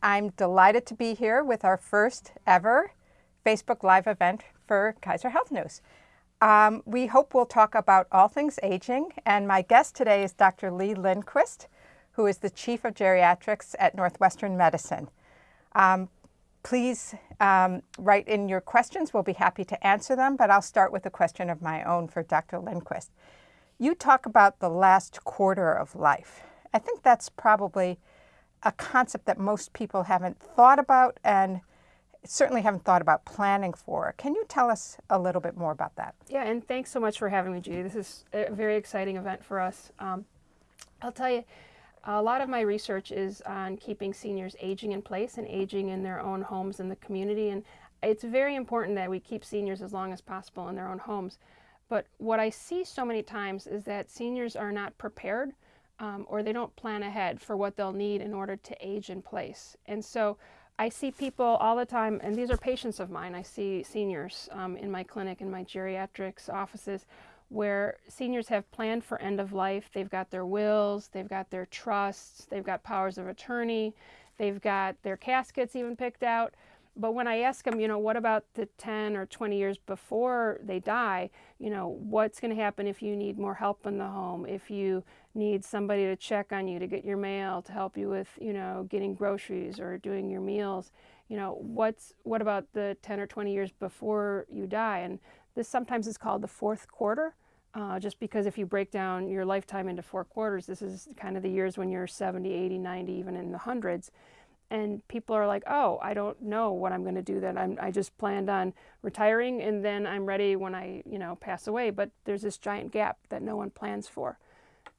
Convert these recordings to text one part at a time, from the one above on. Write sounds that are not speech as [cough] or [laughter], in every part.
I'm delighted to be here with our first ever Facebook Live event for Kaiser Health News. Um, we hope we'll talk about all things aging, and my guest today is Dr. Lee Lindquist, who is the Chief of Geriatrics at Northwestern Medicine. Um, please um, write in your questions. We'll be happy to answer them, but I'll start with a question of my own for Dr. Lindquist. You talk about the last quarter of life. I think that's probably a concept that most people haven't thought about and certainly haven't thought about planning for. Can you tell us a little bit more about that? Yeah, and thanks so much for having me, Judy. This is a very exciting event for us. Um, I'll tell you, a lot of my research is on keeping seniors aging in place and aging in their own homes in the community. And it's very important that we keep seniors as long as possible in their own homes. But what I see so many times is that seniors are not prepared um, or they don't plan ahead for what they'll need in order to age in place. And so I see people all the time, and these are patients of mine. I see seniors um, in my clinic, in my geriatrics offices, where seniors have planned for end of life. They've got their wills, they've got their trusts, they've got powers of attorney, they've got their caskets even picked out. But when I ask them, you know, what about the 10 or 20 years before they die? You know, what's going to happen if you need more help in the home, if you need somebody to check on you, to get your mail, to help you with, you know, getting groceries or doing your meals? You know, what's what about the 10 or 20 years before you die? And this sometimes is called the fourth quarter. Uh, just because if you break down your lifetime into four quarters, this is kind of the years when you're 70, 80, 90, even in the hundreds and people are like, oh, I don't know what I'm going to do then. I'm, I just planned on retiring and then I'm ready when I, you know, pass away. But there's this giant gap that no one plans for.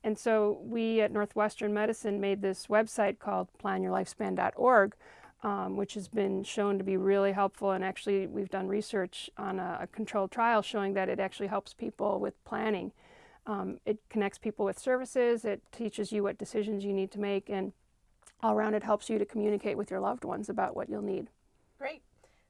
And so we at Northwestern Medicine made this website called planyourlifespan.org, um, which has been shown to be really helpful. And actually, we've done research on a, a controlled trial showing that it actually helps people with planning. Um, it connects people with services. It teaches you what decisions you need to make. And all around it helps you to communicate with your loved ones about what you'll need. Great.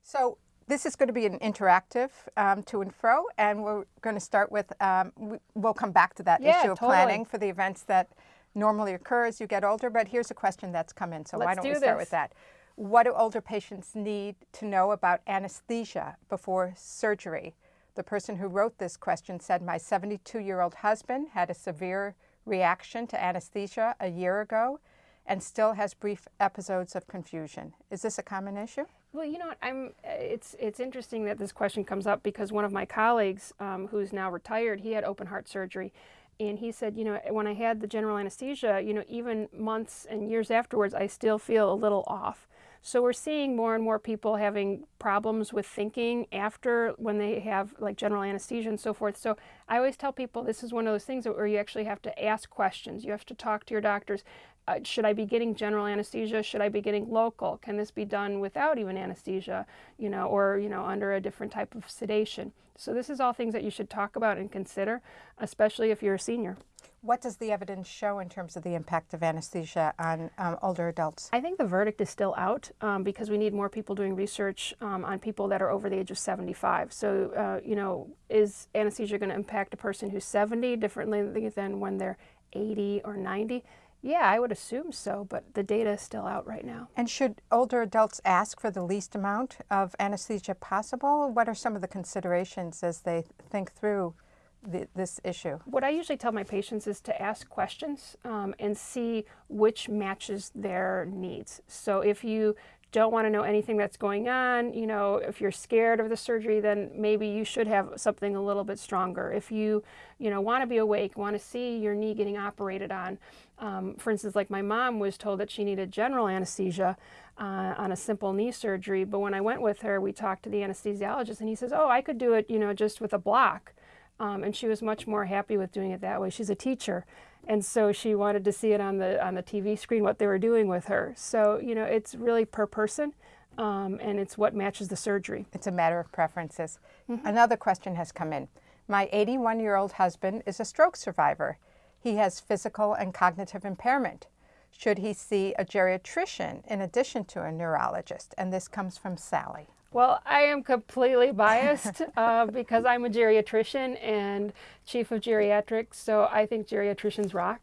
So this is going to be an interactive um, to and fro, and we're going to start with, um, we'll come back to that yeah, issue of totally. planning for the events that normally occur as you get older, but here's a question that's come in, so Let's why don't do we start this. with that? What do older patients need to know about anesthesia before surgery? The person who wrote this question said, my 72-year-old husband had a severe reaction to anesthesia a year ago and still has brief episodes of confusion. Is this a common issue? Well, you know what? I'm. It's it's interesting that this question comes up because one of my colleagues, um, who's now retired, he had open heart surgery, and he said, you know, when I had the general anesthesia, you know, even months and years afterwards, I still feel a little off. So we're seeing more and more people having problems with thinking after when they have like general anesthesia and so forth. So I always tell people this is one of those things where you actually have to ask questions. You have to talk to your doctors uh, should I be getting general anesthesia? Should I be getting local? Can this be done without even anesthesia, you know, or, you know, under a different type of sedation? So this is all things that you should talk about and consider, especially if you're a senior. What does the evidence show in terms of the impact of anesthesia on um, older adults? I think the verdict is still out um, because we need more people doing research um, on people that are over the age of 75. So, uh, you know, is anesthesia going to impact a person who's 70 differently than when they're 80 or 90? Yeah, I would assume so, but the data is still out right now. And should older adults ask for the least amount of anesthesia possible? What are some of the considerations as they think through the, this issue? What I usually tell my patients is to ask questions um, and see which matches their needs. So if you don't want to know anything that's going on, you know, if you're scared of the surgery, then maybe you should have something a little bit stronger. If you, you know, want to be awake, want to see your knee getting operated on, um, for instance, like my mom was told that she needed general anesthesia uh, on a simple knee surgery, but when I went with her, we talked to the anesthesiologist and he says, oh, I could do it, you know, just with a block. Um, and she was much more happy with doing it that way. She's a teacher. And so she wanted to see it on the, on the TV screen, what they were doing with her. So, you know, it's really per person. Um, and it's what matches the surgery. It's a matter of preferences. Mm -hmm. Another question has come in. My 81-year-old husband is a stroke survivor. He has physical and cognitive impairment. Should he see a geriatrician in addition to a neurologist? And this comes from Sally. Well, I am completely biased [laughs] uh, because I'm a geriatrician and chief of geriatrics, so I think geriatricians rock.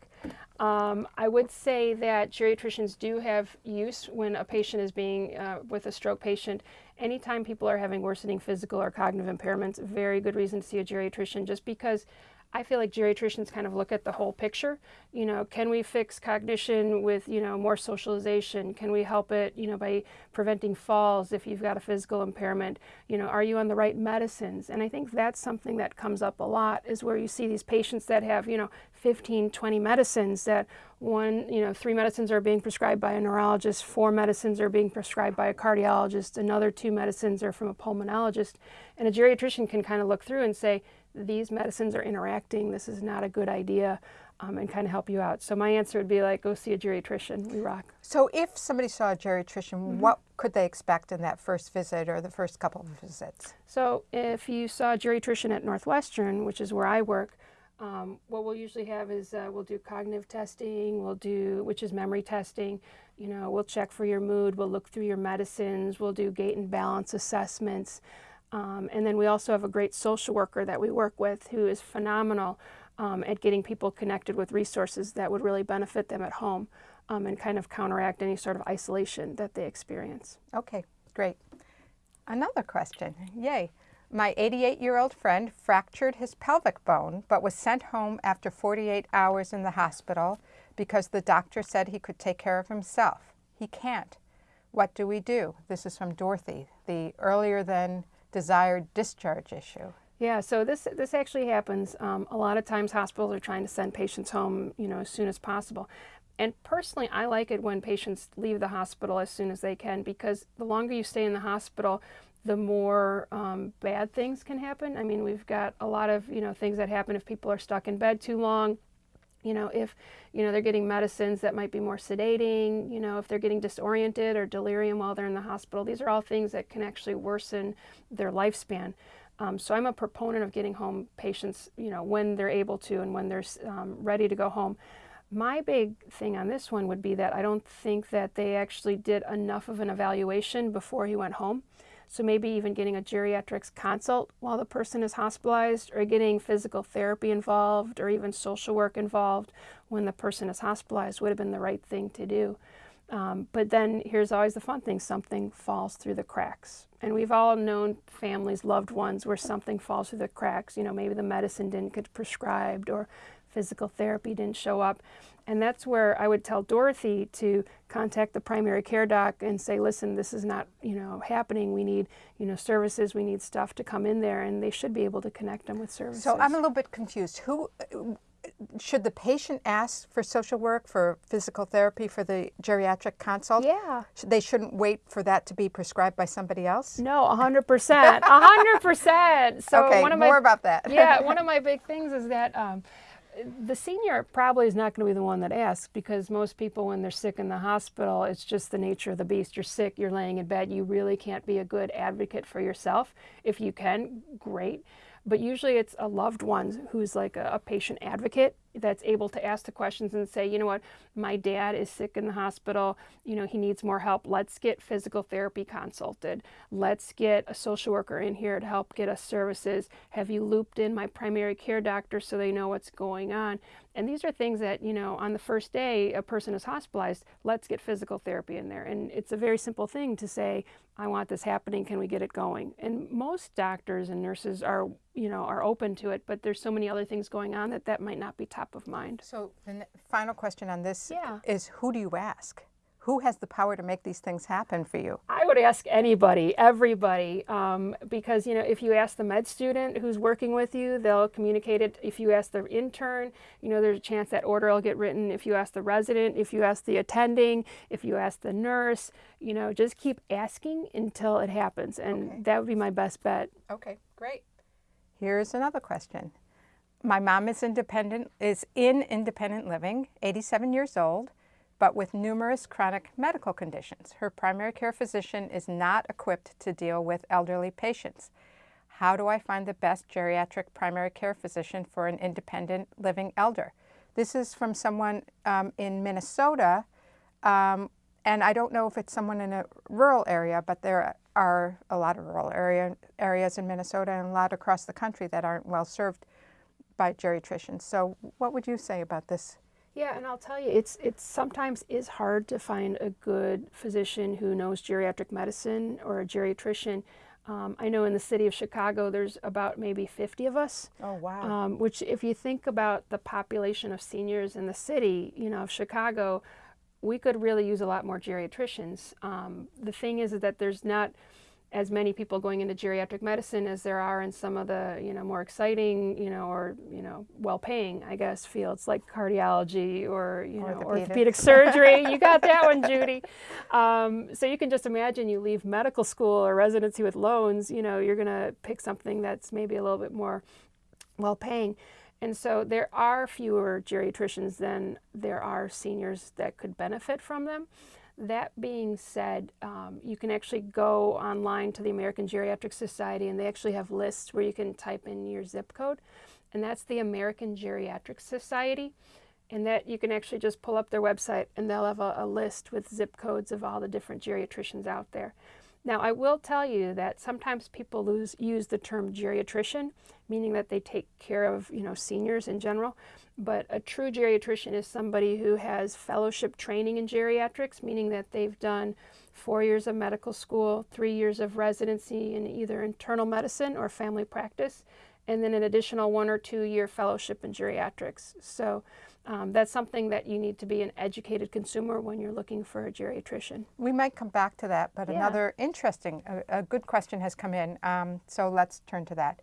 Um, I would say that geriatricians do have use when a patient is being uh, with a stroke patient. Anytime people are having worsening physical or cognitive impairments, very good reason to see a geriatrician just because I feel like geriatricians kind of look at the whole picture. You know, can we fix cognition with, you know, more socialization? Can we help it, you know, by preventing falls if you've got a physical impairment? You know, are you on the right medicines? And I think that's something that comes up a lot is where you see these patients that have, you know, 15, 20 medicines that one, you know, three medicines are being prescribed by a neurologist, four medicines are being prescribed by a cardiologist, another two medicines are from a pulmonologist. And a geriatrician can kind of look through and say, these medicines are interacting, this is not a good idea, um, and kind of help you out. So my answer would be like, go see a geriatrician, we rock. So if somebody saw a geriatrician, mm -hmm. what could they expect in that first visit or the first couple of visits? So if you saw a geriatrician at Northwestern, which is where I work, um, what we'll usually have is uh, we'll do cognitive testing, we'll do, which is memory testing, you know, we'll check for your mood, we'll look through your medicines, we'll do gait and balance assessments, um, and then we also have a great social worker that we work with who is phenomenal um, at getting people connected with resources that would really benefit them at home um, and kind of counteract any sort of isolation that they experience. Okay, great. Another question, yay. My 88-year-old friend fractured his pelvic bone but was sent home after 48 hours in the hospital because the doctor said he could take care of himself. He can't. What do we do? This is from Dorothy, the earlier than desired discharge issue. Yeah, so this this actually happens. Um, a lot of times hospitals are trying to send patients home, you know, as soon as possible. And personally, I like it when patients leave the hospital as soon as they can because the longer you stay in the hospital, the more um, bad things can happen. I mean, we've got a lot of, you know, things that happen if people are stuck in bed too long, you know, if, you know, they're getting medicines that might be more sedating, you know, if they're getting disoriented or delirium while they're in the hospital, these are all things that can actually worsen their lifespan. Um, so I'm a proponent of getting home patients, you know, when they're able to and when they're um, ready to go home. My big thing on this one would be that I don't think that they actually did enough of an evaluation before he went home. So maybe even getting a geriatrics consult while the person is hospitalized or getting physical therapy involved or even social work involved when the person is hospitalized would have been the right thing to do. Um, but then here's always the fun thing, something falls through the cracks. And we've all known families, loved ones, where something falls through the cracks. You know, maybe the medicine didn't get prescribed or physical therapy didn't show up. And that's where I would tell Dorothy to contact the primary care doc and say, listen, this is not, you know, happening. We need, you know, services, we need stuff to come in there and they should be able to connect them with services. So I'm a little bit confused. Who should the patient ask for social work, for physical therapy, for the geriatric consult? Yeah. They shouldn't wait for that to be prescribed by somebody else? No, 100%. 100%. So [laughs] okay, one of my, more about that. yeah, [laughs] one of my big things is that um, the senior probably is not going to be the one that asks because most people when they're sick in the hospital it's just the nature of the beast. You're sick you're laying in bed you really can't be a good advocate for yourself. If you can great but usually it's a loved one who's like a, a, patient advocate that's able to ask the questions and say, you know what, my dad is sick in the hospital, you know, he needs more help. Let's get physical therapy consulted. Let's get a social worker in here to help get us services. Have you looped in my primary care doctor so they know what's going on? And these are things that, you know, on the first day a person is hospitalized, let's get physical therapy in there. And it's a very simple thing to say, I want this happening, can we get it going? And most doctors and nurses are, you know, are open to it, but there's so many other things going on that that might not be top of mind. So the final question on this yeah. is who do you ask? Who has the power to make these things happen for you? I would ask anybody, everybody, um, because you know if you ask the med student who's working with you, they'll communicate it. If you ask the intern, you know there's a chance that order will get written. If you ask the resident, if you ask the attending, if you ask the nurse, you know just keep asking until it happens, and okay. that would be my best bet. Okay, great. Here's another question. My mom is independent, is in independent living, 87 years old but with numerous chronic medical conditions. Her primary care physician is not equipped to deal with elderly patients. How do I find the best geriatric primary care physician for an independent living elder? This is from someone um, in Minnesota, um, and I don't know if it's someone in a rural area, but there are a lot of rural area, areas in Minnesota and a lot across the country that aren't well served by geriatricians. So what would you say about this Yeah, and I'll tell you, it's it sometimes is hard to find a good physician who knows geriatric medicine or a geriatrician. Um, I know in the city of Chicago, there's about maybe 50 of us. Oh, wow. Um, which, if you think about the population of seniors in the city, you know, of Chicago, we could really use a lot more geriatricians. Um, the thing is, is that there's not as many people going into geriatric medicine as there are in some of the you know more exciting you know or you know well-paying I guess fields like cardiology or you know orthopedic surgery. You got that one, Judy. Um, so you can just imagine you leave medical school or residency with loans. You know you're going to pick something that's maybe a little bit more well-paying. And so there are fewer geriatricians than there are seniors that could benefit from them. That being said, um, you can actually go online to the American Geriatric Society and they actually have lists where you can type in your zip code. And that's the American Geriatric Society. And that you can actually just pull up their website and they'll have a, a list with zip codes of all the different geriatricians out there. Now, I will tell you that sometimes people lose, use the term geriatrician, meaning that they take care of you know seniors in general. But a true geriatrician is somebody who has fellowship training in geriatrics, meaning that they've done four years of medical school, three years of residency in either internal medicine or family practice, and then an additional one or two year fellowship in geriatrics. So um, that's something that you need to be an educated consumer when you're looking for a geriatrician. We might come back to that, but yeah. another interesting, a, a, good question has come in. Um, so let's turn to that.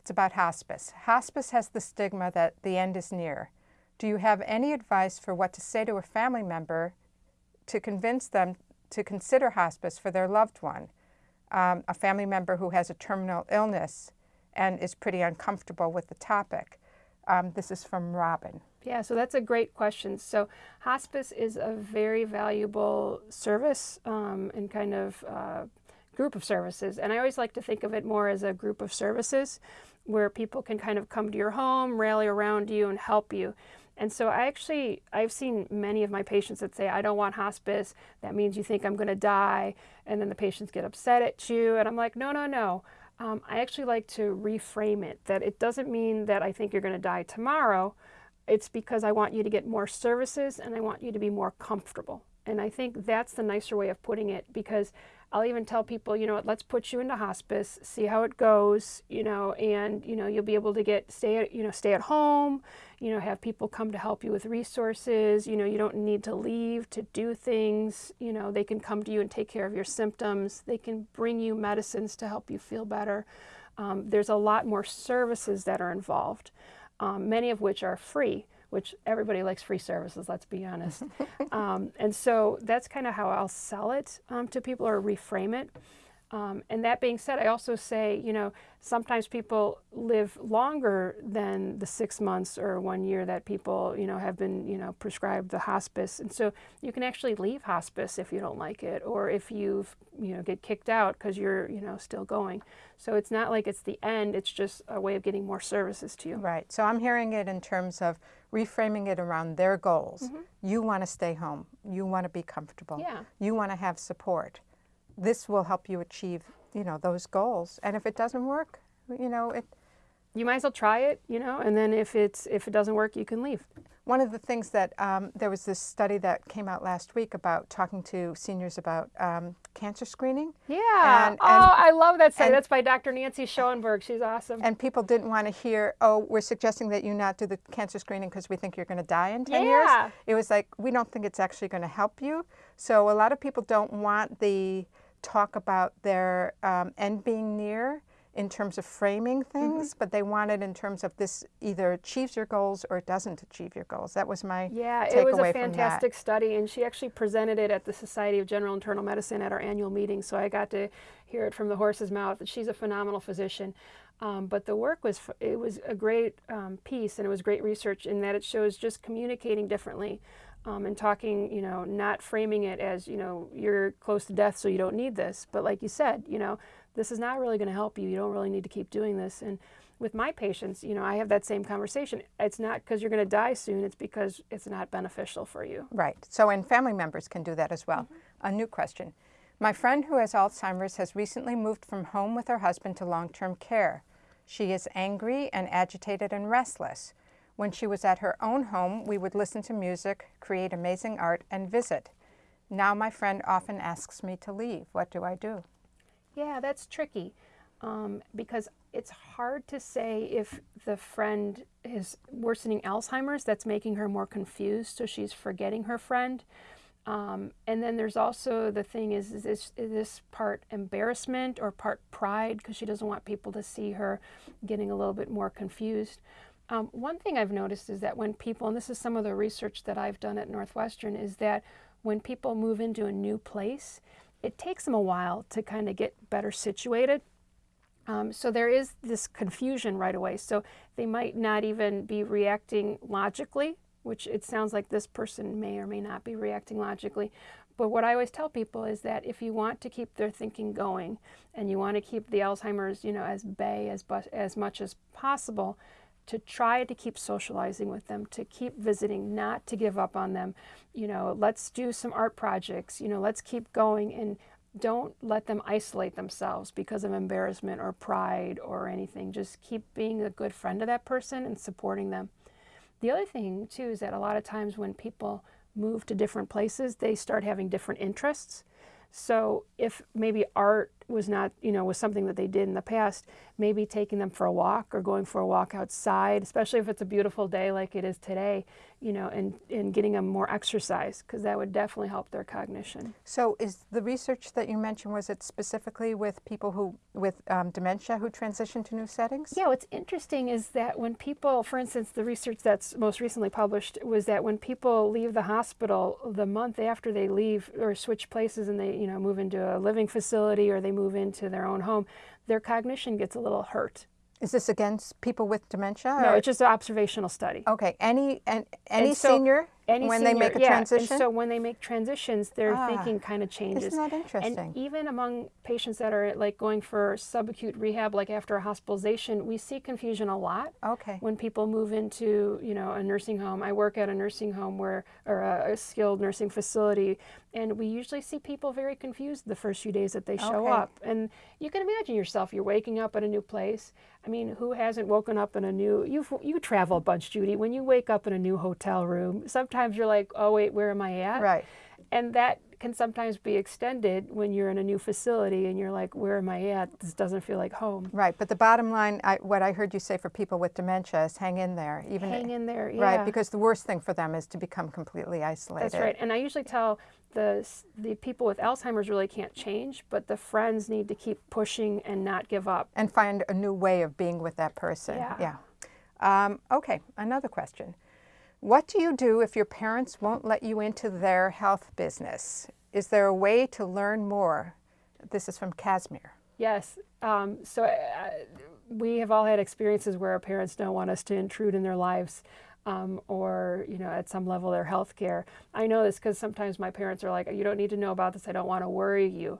It's about hospice. Hospice has the stigma that the end is near. Do you have any advice for what to say to a family member to convince them to consider hospice for their loved one? Um, a family member who has a terminal illness and is pretty uncomfortable with the topic. Um, this is from Robin. Yeah, so that's a great question. So hospice is a very valuable service um, and kind of uh, group of services. And I always like to think of it more as a group of services where people can kind of come to your home, rally around you, and help you. And so I actually, I've seen many of my patients that say, I don't want hospice. That means you think I'm going to die. And then the patients get upset at you. And I'm like, no, no, no. Um, I actually like to reframe it that it doesn't mean that I think you're going to die tomorrow. It's because I want you to get more services and I want you to be more comfortable. And I think that's the nicer way of putting it because I'll even tell people, you know what, let's put you into hospice, see how it goes, you know, and you know, you'll be able to get stay at, you know, stay at home, you know, have people come to help you with resources, you know, you don't need to leave to do things, you know, they can come to you and take care of your symptoms. They can bring you medicines to help you feel better. Um, there's a lot more services that are involved, um, many of which are free which everybody likes free services, let's be honest. [laughs] um, and so that's kind of how I'll sell it um, to people or reframe it. Um, and that being said, I also say, you know, sometimes people live longer than the six months or one year that people, you know, have been, you know, prescribed the hospice. And so you can actually leave hospice if you don't like it or if you've, you know, get kicked out because you're, you know, still going. So it's not like it's the end, it's just a way of getting more services to you. Right. So I'm hearing it in terms of reframing it around their goals. Mm -hmm. You want to stay home. You want to be comfortable. Yeah. You want to have support this will help you achieve, you know, those goals. And if it doesn't work, you know, it. You might as well try it, you know, and then if it's if it doesn't work, you can leave. One of the things that um, there was this study that came out last week about talking to seniors about um, cancer screening. Yeah. And, and, oh, I love that study. That's by Dr. Nancy Schoenborg. She's awesome. And people didn't want to hear, oh, we're suggesting that you not do the cancer screening because we think you're going to die in 10 yeah. years. It was like, we don't think it's actually going to help you. So a lot of people don't want the talk about their um, end being near in terms of framing mm-hmm. things, mm -hmm. but they want it in terms of this either achieves your goals or it doesn't achieve your goals. That was my yeah. It was a fantastic study, and she actually presented it at the Society of General Internal Medicine at our annual meeting. So I got to hear it from the horse's mouth. That she's a phenomenal physician. Um, but the work was it was a great um, piece, and it was great research in that it shows just communicating differently um, and talking, you know, not framing it as, you know, you're close to death, so you don't need this. But like you said, you know, this is not really going to help you. You don't really need to keep doing this. And with my patients, you know, I have that same conversation. It's not because you're going to die soon, it's because it's not beneficial for you. Right. So, and family members can do that as well. Mm -hmm. A new question. My friend who has Alzheimer's has recently moved from home with her husband to long term care. She is angry and agitated and restless. When she was at her own home, we would listen to music, create amazing art, and visit. Now my friend often asks me to leave. What do I do? Yeah, that's tricky um, because it's hard to say if the friend is worsening Alzheimer's, that's making her more confused, so she's forgetting her friend. Um, and then there's also the thing is, is this, is this part embarrassment or part pride because she doesn't want people to see her getting a little bit more confused. Um, one thing I've noticed is that when people, and this is some of the research that I've done at Northwestern, is that when people move into a new place, it takes them a while to kind of get better situated. Um, so there is this confusion right away. So they might not even be reacting logically, which it sounds like this person may or may not be reacting logically. But what I always tell people is that if you want to keep their thinking going and you want to keep the Alzheimer's, you know, as bay as, as much as possible, to try to keep socializing with them, to keep visiting, not to give up on them. You know, let's do some art projects, you know, let's keep going and don't let them isolate themselves because of embarrassment or pride or anything. Just keep being a good friend to that person and supporting them. The other thing too is that a lot of times when people move to different places, they start having different interests. So if maybe art was not, you know, was something that they did in the past, maybe taking them for a walk or going for a walk outside, especially if it's a beautiful day like it is today, you know, and, and getting them more exercise because that would definitely help their cognition. So is the research that you mentioned, was it specifically with people who, with um, dementia who transition to new settings? Yeah, what's interesting is that when people, for instance, the research that's most recently published was that when people leave the hospital, the month after they leave or switch places and they, you know, move into a living facility or they move into their own home, their cognition gets a little hurt. Is this against people with dementia? No, it's just an observational study. Okay, any and any And so- senior Any when senior, they make a yeah, transition? And so when they make transitions, their Ah, thinking kind of changes. Isn't that interesting? And even among patients that are like going for subacute rehab, like after a hospitalization, we see confusion a lot. okay. When people move into, you know, a nursing home, I work at a nursing home where, or a, a skilled nursing facility, and we usually see people very confused the first few days that they show Okay. up. And you can imagine yourself, you're waking up at a new place. I mean, who hasn't woken up in a new, you you travel a bunch, Judy. When you wake up in a new hotel room, sometimes you're like, oh wait, where am I at? Right. And that can sometimes be extended when you're in a new facility and you're like, where am I at? This doesn't feel like home. Right, but the bottom line, I, what I heard you say for people with dementia is hang in there. Even Hang in there, yeah. Right, because the worst thing for them is to become completely isolated. That's right. And I usually tell the the people with Alzheimer's really can't change, but the friends need to keep pushing and not give up. And find a new way of being with that person. Yeah. Um, okay, another question. What do you do if your parents won't let you into their health business? Is there a way to learn more? This is from Casimir. Yes. Um, so uh, we have all had experiences where our parents don't want us to intrude in their lives. Um, or you know at some level their health care. I know this because sometimes my parents are like, "You don't need to know about this. I don't want to worry you,"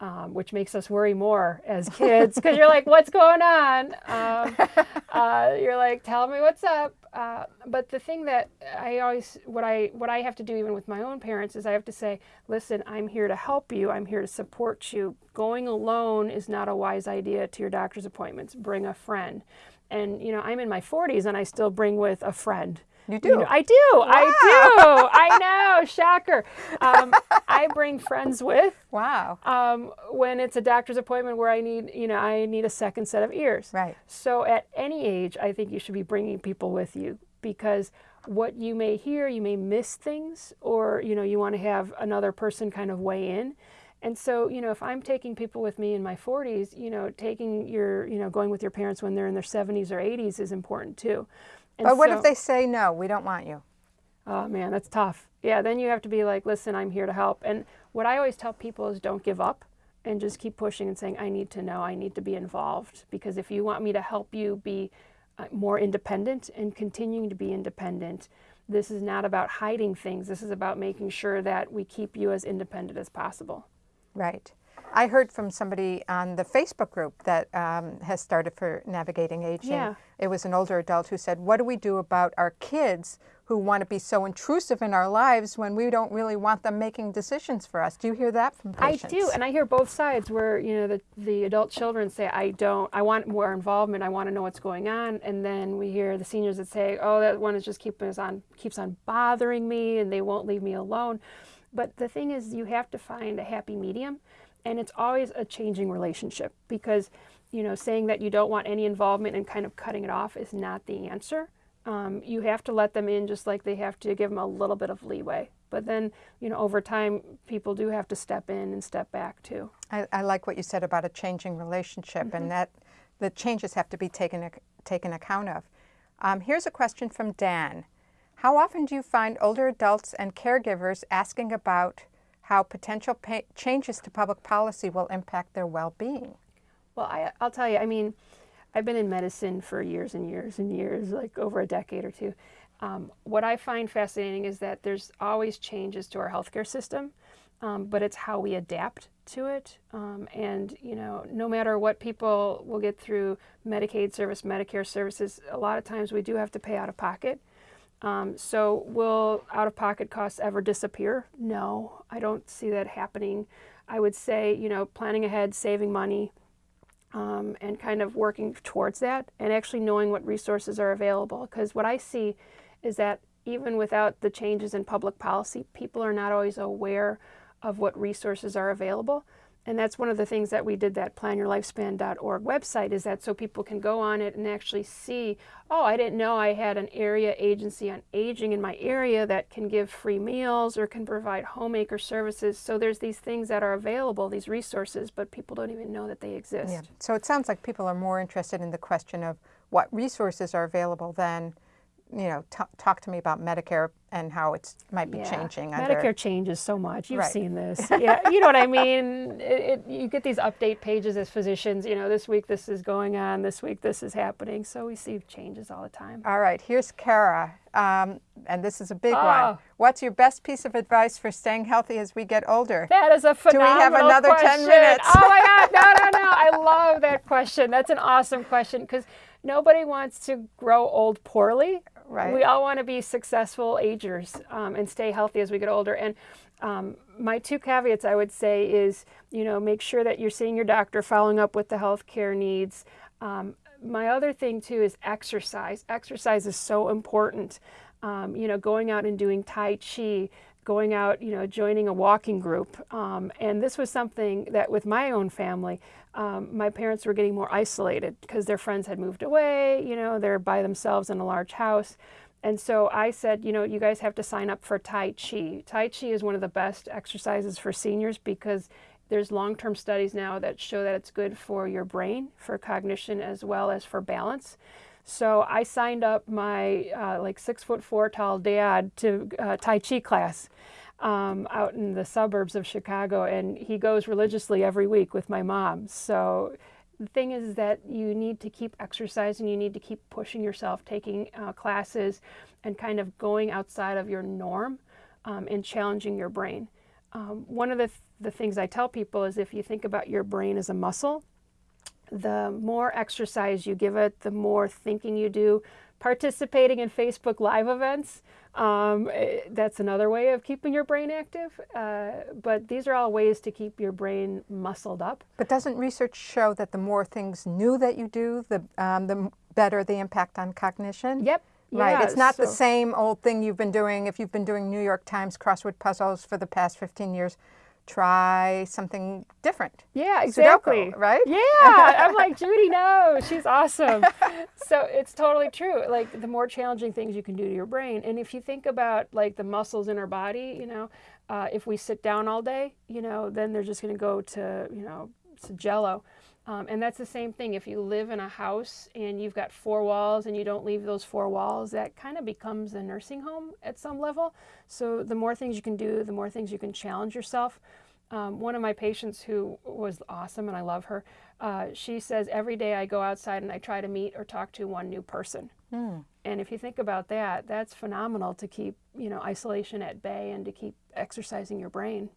um, which makes us worry more as kids because you're like, "What's going on?" Um, [laughs] uh, you're like, "Tell me what's up." Uh, but the thing that I always, what I what I have to do even with my own parents is I have to say, "Listen, I'm here to help you. I'm here to support you. Going alone is not a wise idea to your doctor's appointments. Bring a friend." And you know, I'm in my 40s and I still bring with a friend. You You do? know, I do. I do. I know. [laughs] Shocker. Um, I bring friends with Wow. um, when it's a doctor's appointment where I need, you know, I need a second set of ears. Right. So at any age, I think you should be bringing people with you because what you may hear, you may miss things, or you know, you want to have another person kind of weigh in. And so, you know, if I'm taking people with me in my 40s, you know, taking your, you know, going with your parents when they're in their 70s or 80s is important too. And But what so- if they say, no, we don't want you? Oh man, that's tough. Yeah, then you have to be like, listen, I'm here to help. And what I always tell people is don't give up and just keep pushing and saying, I need to know, I need to be involved. Because if you want me to help you be uh, more independent and continuing to be independent, this is not about hiding things. This is about making sure that we keep you as independent as possible. Right. I heard from somebody on the Facebook group that um, has started for Navigating Aging. Yeah. It was an older adult who said, What do we do about our kids who want to be so intrusive in our lives when we don't really want them making decisions for us? Do you hear that from patients? I do, and I hear both sides where, you know, the, the adult children say, I don't, I want more involvement, I want to know what's going on. And then we hear the seniors that say, oh, that one is just keeping us on, keeps on bothering me and they won't leave me alone. But the thing is, you have to find a happy medium, and it's always a changing relationship because, you know, saying that you don't want any involvement and kind of cutting it off is not the answer. Um, you have to let them in just like they have to give them a little bit of leeway. But then, you know, over time, people do have to step in and step back too. I, I like what you said about a changing relationship Mm-hmm. and that the changes have to be taken, taken account of. Um, here's a question from Dan. How often do you find older adults and caregivers asking about how potential changes to public policy will impact their well-being? Well, I, I'll tell you, I mean, I've been in medicine for years and years and years, like over a decade or two. Um, what I find fascinating is that there's always changes to our healthcare system, um, but it's how we adapt to it. Um, and, you know, no matter what people will get through Medicaid service, Medicare services, a lot of times we do have to pay out of pocket. Um, so, will out of pocket costs ever disappear? No, I don't see that happening. I would say, you know, planning ahead, saving money, um, and kind of working towards that and actually knowing what resources are available. Because what I see is that even without the changes in public policy, people are not always aware of what resources are available. And that's one of the things that we did that planyourlifespan.org website is that so people can go on it and actually see, oh, I didn't know I had an area agency on aging in my area that can give free meals or can provide homemaker services. So there's these things that are available, these resources, but people don't even know that they exist. Yeah. So it sounds like people are more interested in the question of what resources are available than, you know, talk to me about Medicare and how it might be Yeah. changing. under- Medicare changes so much. You've Right. seen this. [laughs] yeah, you know what I mean. It, it, you get these update pages as physicians. You know, this week this is going on. This week this is happening. So we see changes all the time. All right, here's Kara, um, and this is a big one. Oh. What's your best piece of advice for staying healthy as we get older? That is a phenomenal question. Do we have another 10 minutes? Oh my God! No, no, no! [laughs] I love that question. That's an awesome question because nobody wants to grow old poorly. Right. We all want to be successful agers um, and stay healthy as we get older. And um, my two caveats I would say is, you know, make sure that you're seeing your doctor, following up with the healthcare needs. Um, my other thing too is exercise. Exercise is so important. Um, you know, going out and doing Tai Chi, going out, you know, joining a walking group. Um, and this was something that with my own family, um, my parents were getting more isolated because their friends had moved away, you know, they're by themselves in a large house. And so I said, you know, you guys have to sign up for Tai Chi. Tai Chi is one of the best exercises for seniors because there's long-term studies now that show that it's good for your brain, for cognition, as well as for balance. So I signed up my uh, like six foot four tall dad to uh, Tai Chi class um, out in the suburbs of Chicago, and he goes religiously every week with my mom. So the thing is that you need to keep exercising, you need to keep pushing yourself, taking uh, classes, and kind of going outside of your norm um, and challenging your brain. Um, one of the, th- the things I tell people is if you think about your brain as a muscle, the more exercise you give it, the more thinking you do. Participating in Facebook Live events, um, eh, that's another way of keeping your brain active. Uh, but these are all ways to keep your brain muscled up. But doesn't research show that the more things new that you do, the, um, the better the impact on cognition? Yep. Right. Yeah, it's not the same old thing you've been doing. If you've been doing New York Times crossword puzzles for the past 15 years, try something different. Yeah, Sudoku, exactly. right? Yeah, I'm [laughs] like Judy. No, she's awesome. so it's totally true. Like the more challenging things you can do to your brain, and if you think about like the muscles in our body, you know, uh, if we sit down all day, you know, then they're just going to go to you know to jello. Um, and that's the same thing. If you live in a house and you've got four walls and you don't leave those four walls, that kind of becomes a nursing home at some level. So the more things you can do, the more things you can challenge yourself. Um, one of my patients who was awesome and I love her, uh, she says every day I go outside and I try to meet or talk to one new person. And if you think about that, that's phenomenal to keep you know isolation at bay and to keep exercising your brain.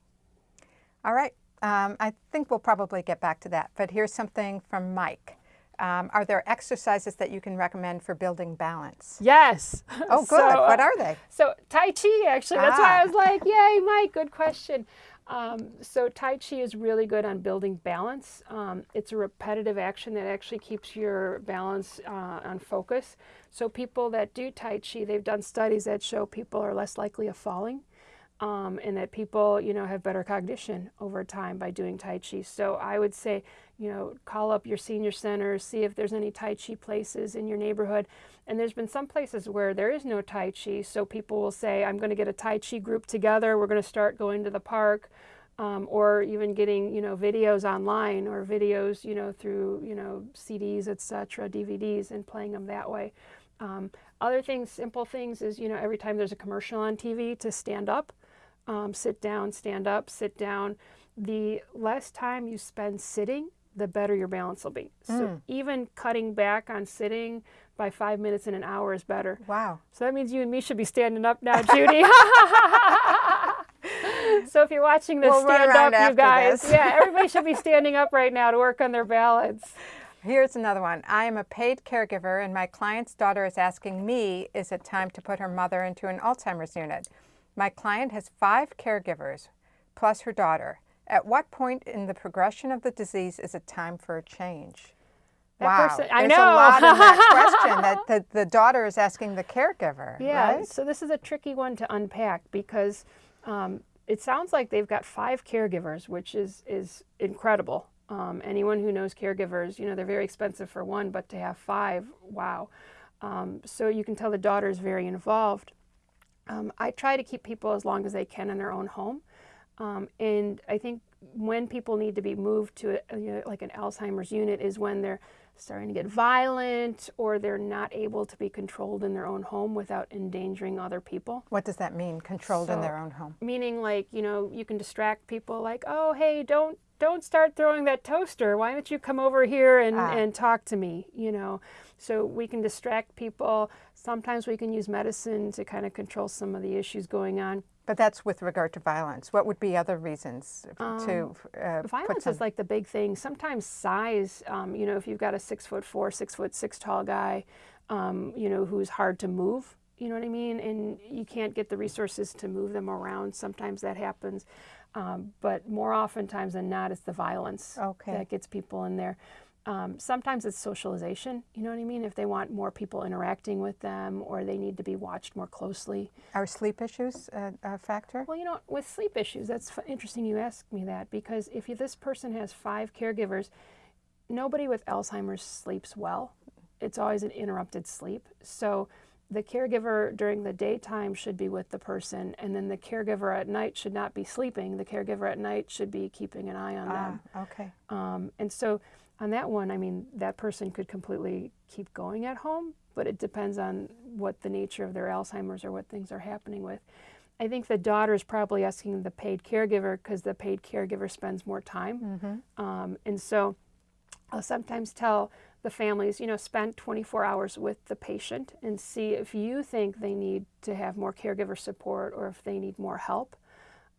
All right. Um, I think we'll probably get back to that, but here's something from Mike. Um, are there exercises that you can recommend for building balance? Yes. Oh, [laughs] good. So, what uh, are they? So Tai Chi, actually, that's why Ah. I was like, "Yay, Mike! Good question." Um, so Tai Chi is really good on building balance. Um, it's a repetitive action that actually keeps your balance uh, on focus. So people that do Tai Chi, they've done studies that show people are less likely of falling. Um, and that people, you know, have better cognition over time by doing Tai Chi. So I would say, you know, call up your senior centers, see if there's any Tai Chi places in your neighborhood. And there's been some places where there is no Tai Chi, so people will say, I'm going to get a Tai Chi group together. We're going to start going to the park, um, or even getting, you know, videos online or videos, you know, through, you know, CDs, etc., DVDs, and playing them that way. Um, other things, simple things, is you know, every time there's a commercial on TV, to stand up um, sit down, stand up, sit down. The less time you spend sitting, the better your balance will be. So even cutting back on sitting by five minutes in an hour is better. Wow. So that means you and me should be standing up now, Judy. [laughs] so if you're watching this, We'll stand up, you guys. this. yeah, everybody should be standing up right now to work on their balance. Here's another one. I am a paid caregiver, and my client's daughter is asking me, is it time to put her mother into an Alzheimer's unit? My client has five caregivers, plus her daughter. At what point in the progression of the disease is it time for a change? That wow, person- I there's know. a lot in that [laughs] question that the, the daughter is asking the caregiver, Yeah, right? so this is a tricky one to unpack because um, it sounds like they've got five caregivers, which is is incredible. Um, anyone who knows caregivers, you know, they're very expensive for one, but to have five, wow. Um, so you can tell the daughter is very involved. Um, I try to keep people as long as they can in their own home. Um, and I think when people need to be moved to a, you know, like an Alzheimer's unit is when they're starting to get violent or they're not able to be controlled in their own home without endangering other people. What does that mean, controlled in their own home? Meaning like, you know, you can distract people like, oh, hey, don't don't start throwing that toaster. Why don't you come over here and, Ah. and talk to me? You know, so we can distract people. Sometimes we can use medicine to kind of control some of the issues going on. But that's with regard to violence. What would be other reasons to uh, put Violence is like the big thing. Sometimes size, um, you know, if you've got a six foot four, six foot six tall guy, um, you know, who's hard to move, you know what I mean? And you can't get the resources to move them around. Sometimes that happens. Um, but more oftentimes than not, it's the violence Okay. that gets people in there. Um, sometimes it's socialization, you know what I mean? If they want more people interacting with them or they need to be watched more closely. are sleep issues a, a factor? Well, you know, with sleep issues, that's f- interesting you ask me that because if you, this person has five caregivers, nobody with Alzheimer's sleeps well. It's always an interrupted sleep. So the caregiver during the daytime should be with the person, and then the caregiver at night should not be sleeping. The caregiver at night should be keeping an eye on them. Ah, okay. Um, and so on that one, I mean, that person could completely keep going at home, but it depends on what the nature of their Alzheimer's or what things are happening with. I think the daughter is probably asking the paid caregiver because the paid caregiver spends more time. Um, and so I'll sometimes tell the families, you know, spend 24 hours with the patient and see if you think they need to have more caregiver support or if they need more help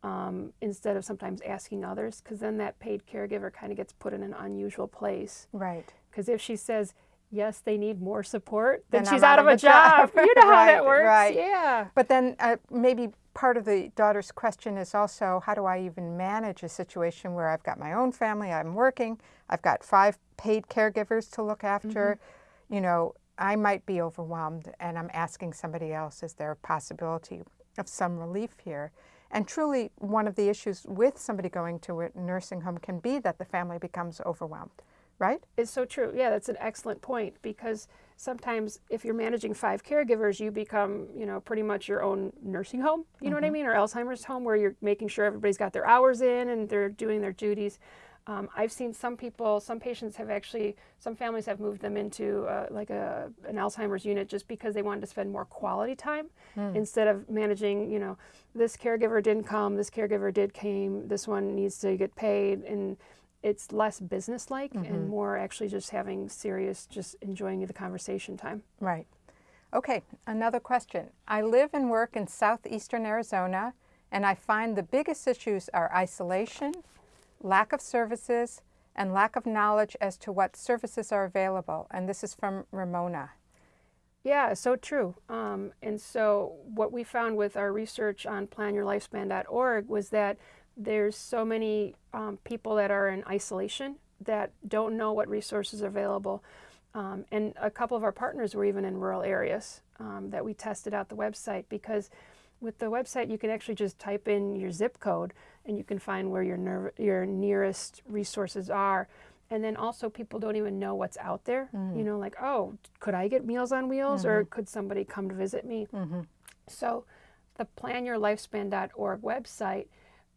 um, instead of sometimes asking others, because then that paid caregiver kind of gets put in an unusual place. Right. Because if she says, yes, they need more support, then, Then she's I'm out, of a job. you know [laughs] how Right, that works. right. Yeah. But then uh, maybe part of the daughter's question is also how do I even manage a situation where I've got my own family, I'm working, I've got five paid caregivers to look after. You know, I might be overwhelmed and I'm asking somebody else, is there a possibility of some relief here? And truly, one of the issues with somebody going to a nursing home can be that the family becomes overwhelmed, right? It's so true. Yeah, that's an excellent point because sometimes if you're managing five caregivers, you become, you know, pretty much your own nursing home, you know what I mm-hmm. mean, or Alzheimer's home where you're making sure everybody's got their hours in and they're doing their duties. Um, I've seen some people, some patients have actually, some families have moved them into uh, like a an Alzheimer's unit just because they wanted to spend more quality time instead of managing, you know, this caregiver didn't come, this caregiver did came, this one needs to get paid, and it's less business businesslike and more actually just having serious, just enjoying the conversation time. Right. Okay, another question. I live and work in southeastern Arizona, and I find the biggest issues are isolation, lack of services, and lack of knowledge as to what services are available. And this is from Ramona. Yeah, so true. Um, and so, what we found with our research on planyourlifespan.org was that there's so many um, people that are in isolation that don't know what resources are available. Um, and a couple of our partners were even in rural areas um, that we tested out the website because with the website you can actually just type in your zip code and you can find where your, your nearest resources are. And then also people don't even know what's out there. Mm. You know, like, oh, could I get Meals on Wheels mm-hmm. or could somebody come to visit me? Mm-hmm. So the planyourlifespan.org website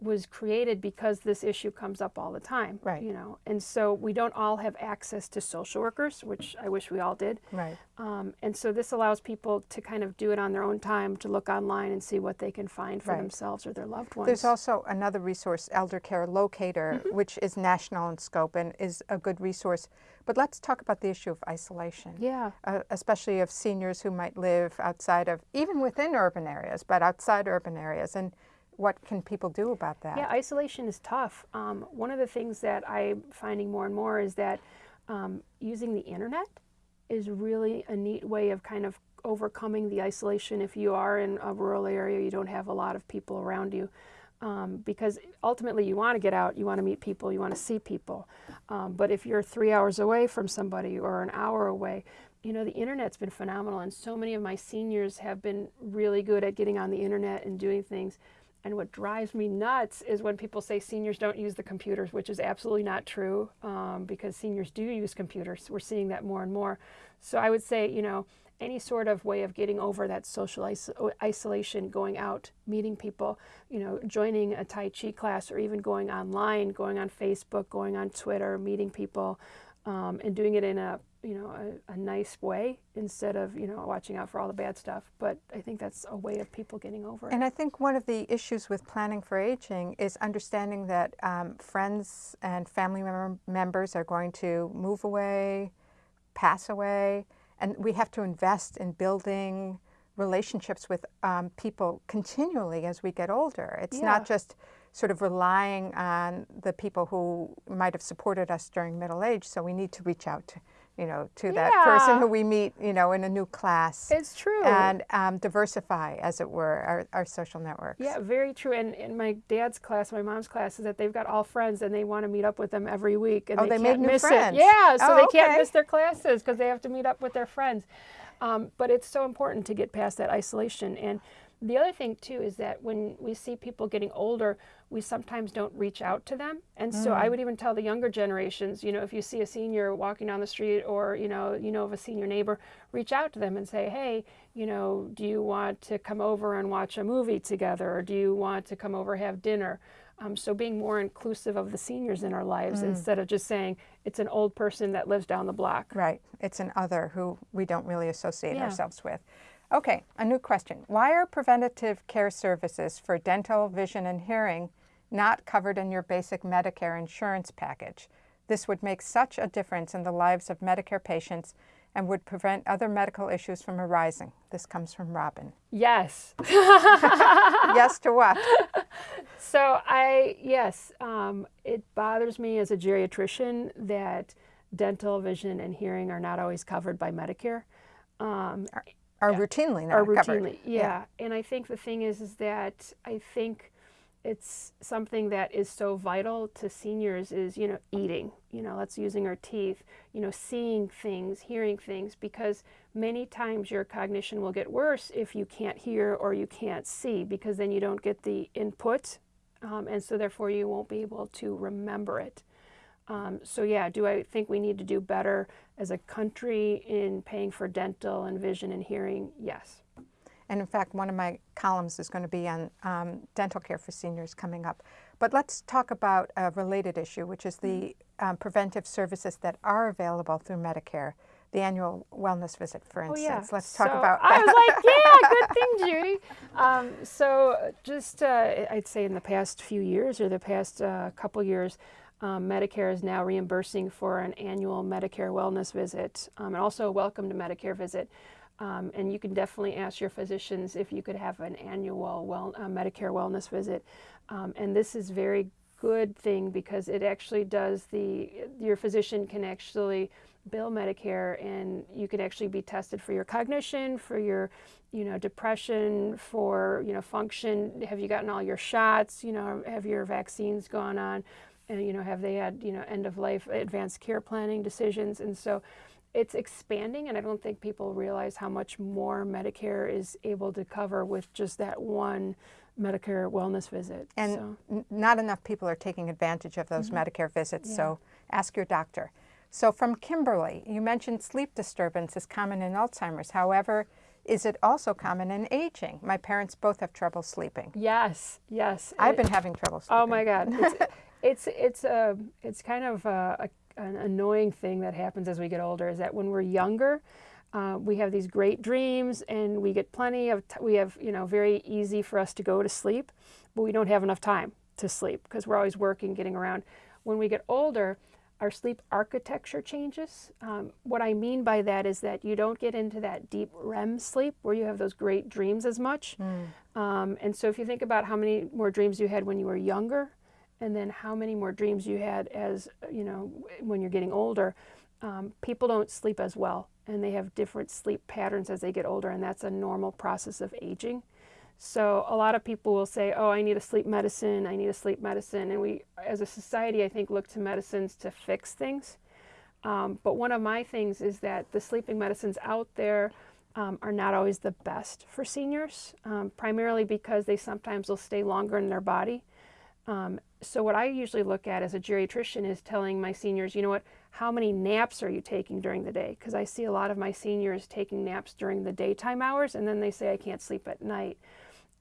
was created because this issue comes up all the time. Right. You know, and so we don't all have access to social workers, which I wish we all did. Right. Um, and so this allows people to kind of do it on their own time, to look online and see what they can find for right. themselves or their loved ones. There's also another resource, Elder Care Locator, mm-hmm. which is national in scope and is a good resource. But let's talk about the issue of isolation. Yeah. Uh, especially of seniors who might live outside of, even within urban areas, but outside urban areas. And what can people do about that? Yeah, isolation is tough. Um, one of the things that I'm finding more and more is that um, using the internet is really a neat way of kind of overcoming the isolation if you are in a rural area, you don't have a lot of people around you. Um, because ultimately you want to get out, you want to meet people, you want to see people. Um, but if you're three hours away from somebody or an hour away, you know, the internet's been phenomenal, and so many of my seniors have been really good at getting on the internet and doing things. And what drives me nuts is when people say seniors don't use the computers, which is absolutely not true um, because seniors do use computers. We're seeing that more and more. So I would say, you know, any sort of way of getting over that social iso isolation, going out, meeting people, you know, joining a Tai Chi class or even going online, going on Facebook, going on Twitter, meeting people, um, and doing it in a you know a, a, nice way instead of you know watching out for all the bad stuff. But i think that's a way of people getting over it. And i think one of the issues with planning for aging is understanding that um, friends and family mem members are going to move away pass away and we have to invest in building relationships with um, people continually as we get older. It's yeah. not just sort of relying on the people who might have supported us during middle age. So we need to reach out to, you know, to yeah. that person who we meet, you know, in a new class. It's true. And um, diversify, as it were, our, our social networks. Yeah, very true. And in my dad's class, my mom's class, is that they've got all friends and they want to meet up with them every week. And oh, they, they can't miss friends. It. Yeah, so oh, they okay. can't miss their classes because they have to meet up with their friends. Um, but it's so important to get past that isolation. And the other thing too is that when we see people getting older, we sometimes don't reach out to them. And so I mm. would even tell the younger generations, you know, if you see a senior walking down the street or, you know, you know of a senior neighbor, reach out to them and say, "Hey, you know, do you want to come over and watch a movie together or do you want to come over have dinner?" Um, so being more inclusive of the seniors in our lives mm. instead of just saying it's an old person that lives down the block. Right. It's an other who we don't really associate yeah. ourselves with. Okay, a new question. Why are preventative care services for dental, vision, and hearing not covered in your basic Medicare insurance package? This would make such a difference in the lives of Medicare patients and would prevent other medical issues from arising. This comes from Robin. Yes. [laughs] yes to what? So I, yes, um, it bothers me as a geriatrician that dental, vision, and hearing are not always covered by Medicare. Um, are yeah. routinely not are routinely, covered. Yeah. yeah. And I think the thing is, is that I think it's something that is so vital to seniors is you know eating you know that's using our teeth you know seeing things hearing things because many times your cognition will get worse if you can't hear or you can't see because then you don't get the input um, and so therefore you won't be able to remember it um, so yeah, do I think we need to do better as a country in paying for dental and vision and hearing? Yes. And in fact, one of my columns is going to be on um, dental care for seniors coming up. But let's talk about a related issue, which is the um, preventive services that are available through Medicare. The annual wellness visit, for instance. Oh, yeah. Let's talk so about that. I was like, [laughs] yeah, good thing, Judy. Um, so just, uh, I'd say in the past few years or the past uh, couple years, um, Medicare is now reimbursing for an annual Medicare wellness visit um, and also a welcome to Medicare visit. Um, and you can definitely ask your physicians if you could have an annual well, uh, Medicare wellness visit. Um, and this is very good thing because it actually does the your physician can actually bill Medicare and you can actually be tested for your cognition, for your you know depression, for you know function. Have you gotten all your shots? You know, have your vaccines gone on? And you know, have they had you know end of life advanced care planning decisions? And so it's expanding and I don't think people realize how much more Medicare is able to cover with just that one Medicare wellness visit. And so. not enough people are taking advantage of those mm -hmm. Medicare visits, yeah. so ask your doctor. So from Kimberly, you mentioned sleep disturbance is common in Alzheimer's. However, is it also common in aging? My parents both have trouble sleeping. Yes, yes. I've it, been having trouble sleeping. Oh my God. It's, [laughs] it's, it's, a, it's kind of a, a, an annoying thing that happens as we get older is that when we're younger, uh, we have these great dreams and we get plenty of, we have, you know, very easy for us to go to sleep, but we don't have enough time to sleep because we're always working, getting around. When we get older, our sleep architecture changes. Um, what I mean by that is that you don't get into that deep REM sleep where you have those great dreams as much. Mm. Um, and so if you think about how many more dreams you had when you were younger, and then how many more dreams you had as, you know, when you're getting older, um, people don't sleep as well and they have different sleep patterns as they get older, and that's a normal process of aging. So a lot of people will say, oh, I need a sleep medicine, I need a sleep medicine. And we, as a society, I think, look to medicines to fix things. Um, but one of my things is that the sleeping medicines out there um, are not always the best for seniors, um, primarily because they sometimes will stay longer in their body. So what I usually look at as a geriatrician is telling my seniors, you know what, how many naps are you taking during the day? Because I see a lot of my seniors taking naps during the daytime hours and then they say I can't sleep at night.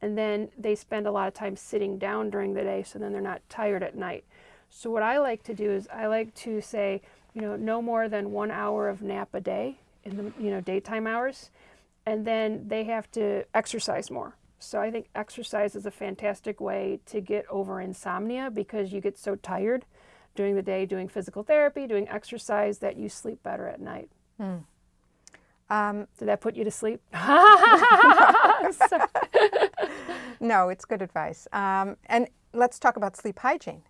And then they spend a lot of time sitting down during the day so then they're not tired at night. So what I like to do is I like to say, you know, no more than one hour of nap a day in the, you know, daytime hours. And then they have to exercise more. So I think exercise is a fantastic way to get over insomnia because you get so tired during the day doing physical therapy, doing exercise, that you sleep better at night. Hmm. Um, Did that put you to sleep? [laughs] [laughs] no, it's good advice. Um, and let's talk about sleep hygiene.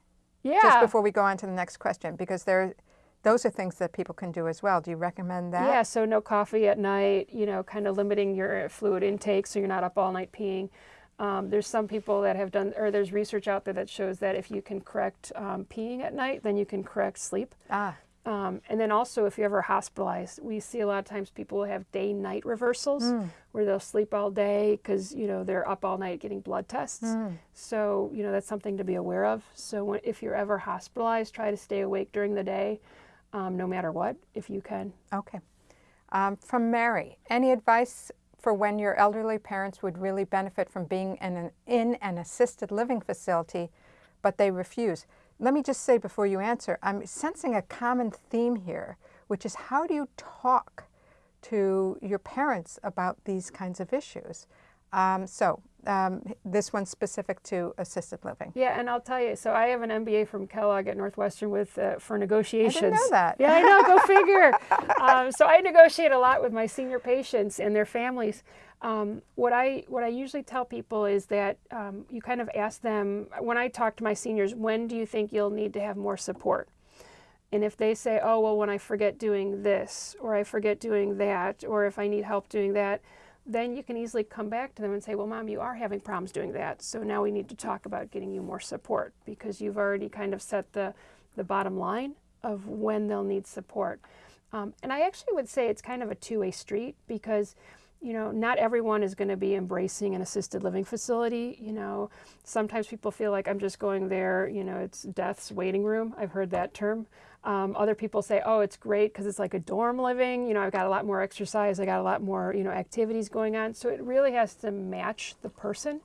Yeah. Just before we go on to the next question, because there, those are things that people can do as well. Do you recommend that? Yeah, so no coffee at night, you know, kind of limiting your fluid intake so you're not up all night peeing. Um, there's some people that have done, or there's research out there that shows that if you can correct um, peeing at night, then you can correct sleep. Ah. Um, and then also, if you're ever hospitalized, we see a lot of times people have day-night reversals mm. where they'll sleep all day because you know they're up all night getting blood tests. Mm. So you know that's something to be aware of. So when, if you're ever hospitalized, try to stay awake during the day, um, no matter what, if you can. Okay. Um, from Mary, any advice for when your elderly parents would really benefit from being in an, in an assisted living facility, but they refuse. Let me just say before you answer, I'm sensing a common theme here, which is how do you talk to your parents about these kinds of issues? Um, so um, this one's specific to assisted living. Yeah, and I'll tell you, so I have an MBA from Kellogg at Northwestern with uh, for negotiations. I didn't know that. Yeah, I know. Go [laughs] figure. um, so I negotiate a lot with my senior patients and their families. Um, what I what I usually tell people is that um, you kind of ask them when I talk to my seniors, when do you think you'll need to have more support? And if they say, oh well, when I forget doing this, or I forget doing that, or if I need help doing that then you can easily come back to them and say, well, mom, you are having problems doing that. So now we need to talk about getting you more support because you've already kind of set the, the bottom line of when they'll need support. Um, and I actually would say it's kind of a two-way street because you know, not everyone is going to be embracing an assisted living facility. You know, sometimes people feel like I'm just going there, you know, it's death's waiting room. I've heard that term. Um, other people say, oh, it's great because it's like a dorm living. You know, I've got a lot more exercise. I got a lot more, you know, activities going on. So it really has to match the person.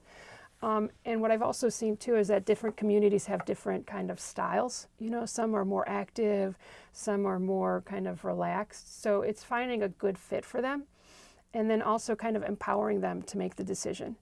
Um, and what I've also seen too is that different communities have different kind of styles. You know, some are more active, some are more kind of relaxed. So it's finding a good fit for them and then also kind of empowering them to make the decision.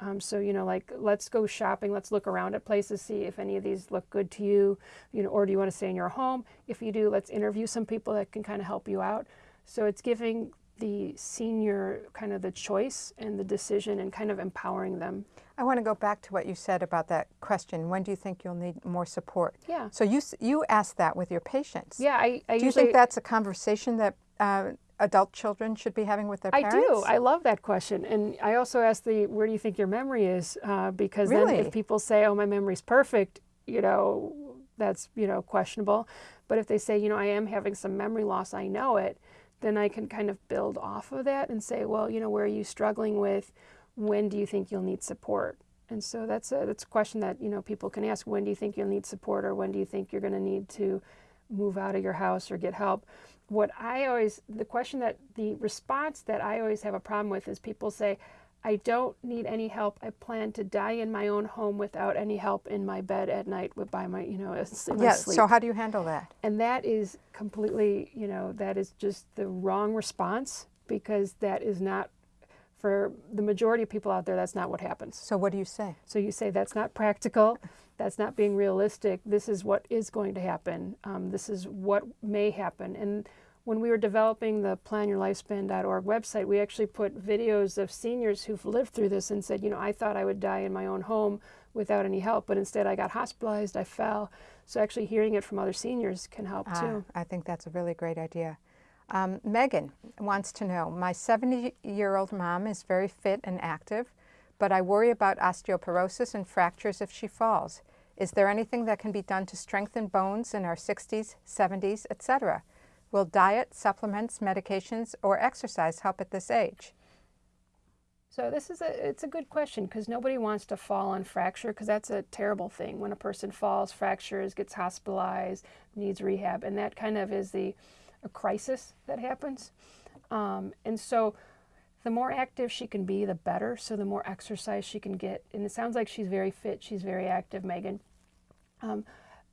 Um, so, you know, like, let's go shopping, let's look around at places, see if any of these look good to you, you know, or do you want to stay in your home? If you do, let's interview some people that can kind of help you out. So it's giving the senior kind of the choice and the decision and kind of empowering them. I want to go back to what you said about that question. When do you think you'll need more support? Yeah. So you you ask that with your patients. Yeah, I, I do you usually, think that's a conversation that uh, adult children should be having with their parents? I do. I love that question, and I also ask the where do you think your memory is? Uh, because really? then if people say, "Oh, my memory's perfect," you know, that's you know questionable. But if they say, you know, I am having some memory loss, I know it, then I can kind of build off of that and say, well, you know, where are you struggling with? When do you think you'll need support? And so that's a that's a question that you know people can ask. When do you think you'll need support, or when do you think you're going to need to move out of your house or get help? What I always the question that the response that I always have a problem with is people say, I don't need any help. I plan to die in my own home without any help in my bed at night with by my, you know, [laughs] in my Yeah. sleep. So how do you handle that? and that is completely, you know, that is just the wrong response because that is not for the majority of people out there that's not what happens. So what do you say? So you say that's not practical, that's not being realistic. This is what is going to happen. Um, this is what may happen. And when we were developing the planyourlifespan.org website, we actually put videos of seniors who've lived through this and said, you know, I thought I would die in my own home without any help, but instead I got hospitalized, I fell. So actually hearing it from other seniors can help Ah, too. I think that's a really great idea. Um, Megan wants to know, my 70-year-old mom is very fit and active, but I worry about osteoporosis and fractures if she falls. Is there anything that can be done to strengthen bones in our 60s, 70s, etc.? Will diet, supplements, medications, or exercise help at this age? So this is a it's a good question because nobody wants to fall and fracture because that's a terrible thing when a person falls, fractures, gets hospitalized, needs rehab, and that kind of is the a crisis that happens. Um, and so the more active she can be, the better. So the more exercise she can get, and it sounds like she's very fit. She's very active, Megan. Um,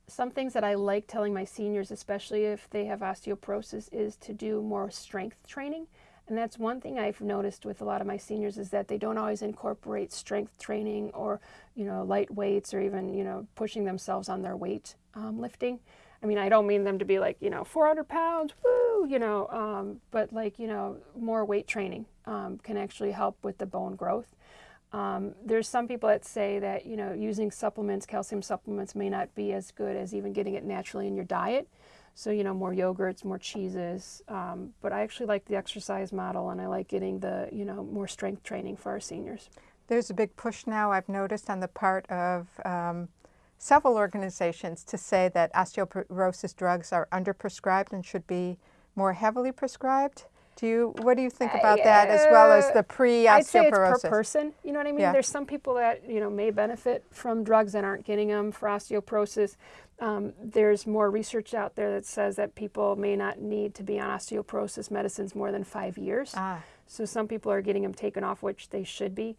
some things that I like telling my seniors, especially if they have osteoporosis, is to do more strength training. And that's one thing I've noticed with a lot of my seniors is that they don't always incorporate strength training or, you know, light weights or even, you know, pushing themselves on their weight um, lifting. I mean, I don't mean them to be like, you know, 400 pounds, woo, you know, um, but like, you know, more weight training um, can actually help with the bone growth. Um, there's some people that say that you know using supplements, calcium supplements, may not be as good as even getting it naturally in your diet. So you know more yogurts, more cheeses. Um, but I actually like the exercise model, and I like getting the you know more strength training for our seniors. There's a big push now, I've noticed, on the part of um, several organizations to say that osteoporosis drugs are underprescribed and should be more heavily prescribed. Do you, what do you think about that as well as the pre-osteoporosis? I'd say it's per person. You know what I mean? Yeah. There's some people that you know may benefit from drugs and aren't getting them for osteoporosis. Um, there's more research out there that says that people may not need to be on osteoporosis medicines more than five years. Ah, So some people are getting them taken off, which they should be.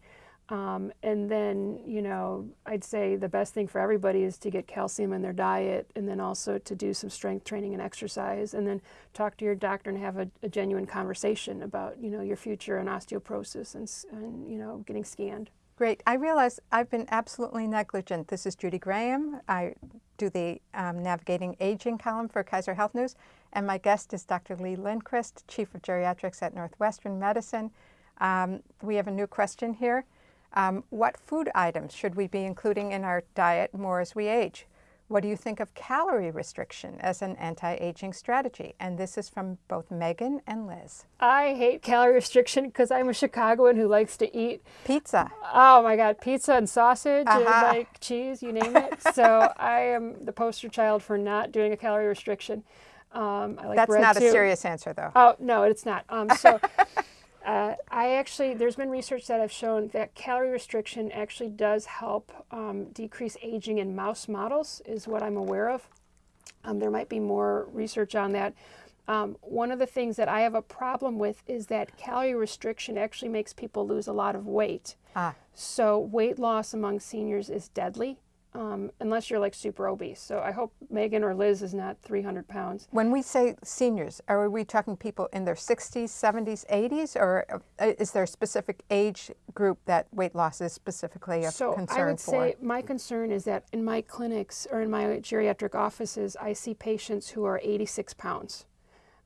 Um, and then, you know, I'd say the best thing for everybody is to get calcium in their diet and then also to do some strength training and exercise and then talk to your doctor and have a, a genuine conversation about, you know, your future and osteoporosis and, and, you know, getting scanned. great. I realize I've been absolutely negligent. This is Judy Graham. I do the um, Navigating Aging column for Kaiser Health News, and my guest is Dr. Lee Lindquist, Chief of Geriatrics at Northwestern Medicine. Um, we have a new question here. Um, what food items should we be including in our diet more as we age? What do you think of calorie restriction as an anti-aging strategy? And this is from both Megan and Liz. I hate calorie restriction because I'm a Chicagoan who likes to eat Pizza. Oh my God, pizza and sausage and Uh-huh. like cheese, you name it. so [laughs] I am the poster child for not doing a calorie restriction. Um, I like That's bread not a serious answer, though. Oh no, it's not. Um, so [laughs] uh, I actually, there's been research that have shown that calorie restriction actually does help um, decrease aging in mouse models, is what I'm aware of. Um, there might be more research on that. Um, one of the things that I have a problem with is that calorie restriction actually makes people lose a lot of weight. Ah. So weight loss among seniors is deadly, um, unless you're like super obese. So I hope Megan or Liz is not 300 pounds. When we say seniors, are we talking people in their 60s, 70s, 80s, or uh, is there a specific age group that weight loss is specifically of so concern I would for? say my concern is that in my clinics or in my geriatric offices, I see patients who are 86 pounds,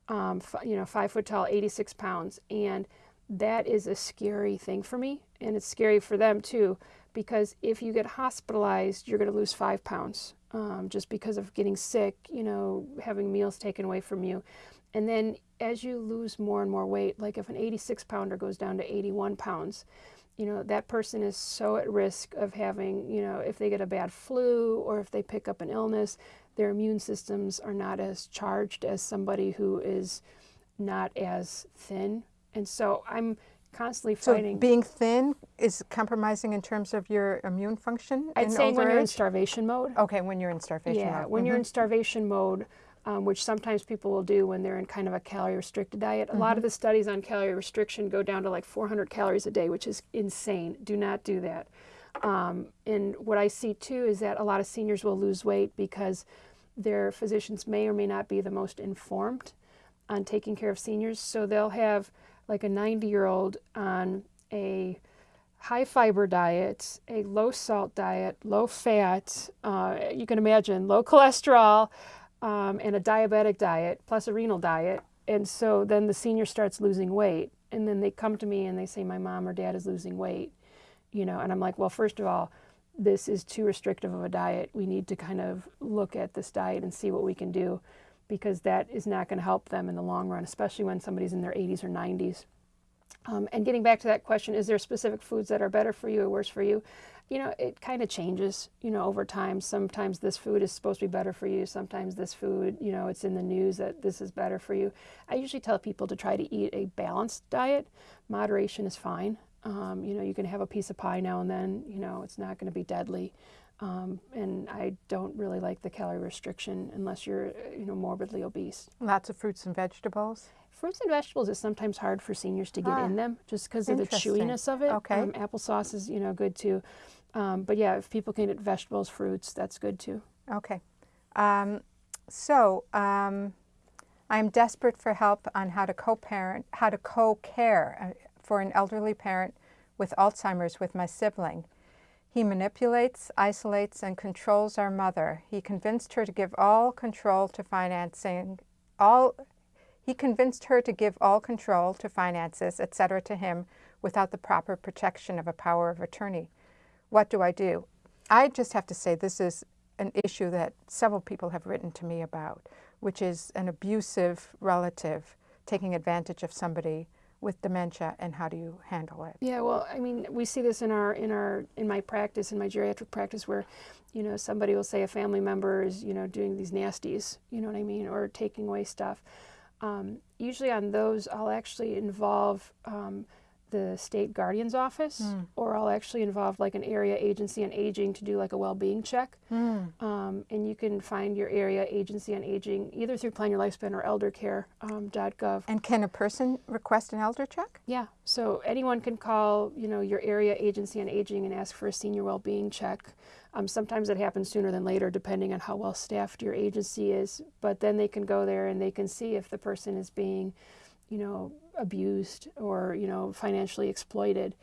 um, you know, five foot tall, 86 pounds, and that is a scary thing for me, and it's scary for them too, because if you get hospitalized, you're going to lose five pounds um, just because of getting sick, you know, having meals taken away from you. And then as you lose more and more weight, like if an 86 pounder goes down to 81 pounds, you know, that person is so at risk of having, you know, if they get a bad flu or if they pick up an illness, their immune systems are not as charged as somebody who is not as thin. And so I'm constantly fighting. So being thin is compromising in terms of your immune function I'd say when you're in starvation mode. Okay, when you're in starvation yeah, mode. when you're in Mhm. starvation mode, um, which sometimes people will do when they're in kind of a calorie restricted diet. A lot of the studies on calorie restriction go down to like 400 calories a day, which is insane. Do not do that. Um, and what I see too is that a lot of seniors will lose weight because their physicians may or may not be the most informed on taking care of seniors. So they'll have like a 90 year old on a high fiber diet, a low salt diet, low fat, uh, you can imagine low cholesterol, um, and a diabetic diet plus a renal diet. And so then the senior starts losing weight. And then they come to me and they say, My mom or dad is losing weight. You know, and I'm like, Well, first of all, this is too restrictive of a diet. We need to kind of look at this diet and see what we can do because that is not going to help them in the long run, especially when somebody's in their 80s or 90s. Um, and getting back to that question, is there specific foods that are better for you or worse for you? You know, it kind of changes, you know, over time. Sometimes this food is supposed to be better for you. Sometimes this food, you know, it's in the news that this is better for you. I usually tell people to try to eat a balanced diet. Moderation is fine. Um, you know, you can have a piece of pie now and then, you know, it's not going to be deadly. Um, and I don't really like the calorie restriction unless you're, uh, you know, morbidly obese. Lots of fruits and vegetables. Fruits and vegetables is sometimes hard for seniors to get Ah, in them just because of the chewiness of it. Okay. Um, applesauce is, you know, good too. Um, but yeah, if people can get vegetables, fruits, that's good too. Okay. Um, so um, I'm desperate for help on how to co-parent, how to co-care uh, for an elderly parent with Alzheimer's with my sibling. He manipulates, isolates, and controls our mother. He convinced her to give all control to financing, all. He convinced her to give all control to finances, etc., to him without the proper protection of a power of attorney. What do I do? I just have to say this is an issue that several people have written to me about, which is an abusive relative taking advantage of somebody with dementia and how do you handle it? Yeah, well, I mean, we see this in our in our in my practice, in my geriatric practice, where, you know, somebody will say a family member is, you know, doing these nasties, you know what I mean, or taking away stuff. Um, usually on those, I'll actually involve um, the state guardian's office, or I'll actually involve like an area agency on aging to do like a well-being check. Um, and you can find your area agency on aging either through Plan Your Lifespan or eldercare.gov. And can a person request an elder check? Yeah, so anyone can call, you know, your area agency on aging and ask for a senior well-being check. Um, sometimes it happens sooner than later, depending on how well staffed your agency is. But then they can go there and they can see if the person is being, you know, abused or you know financially exploited.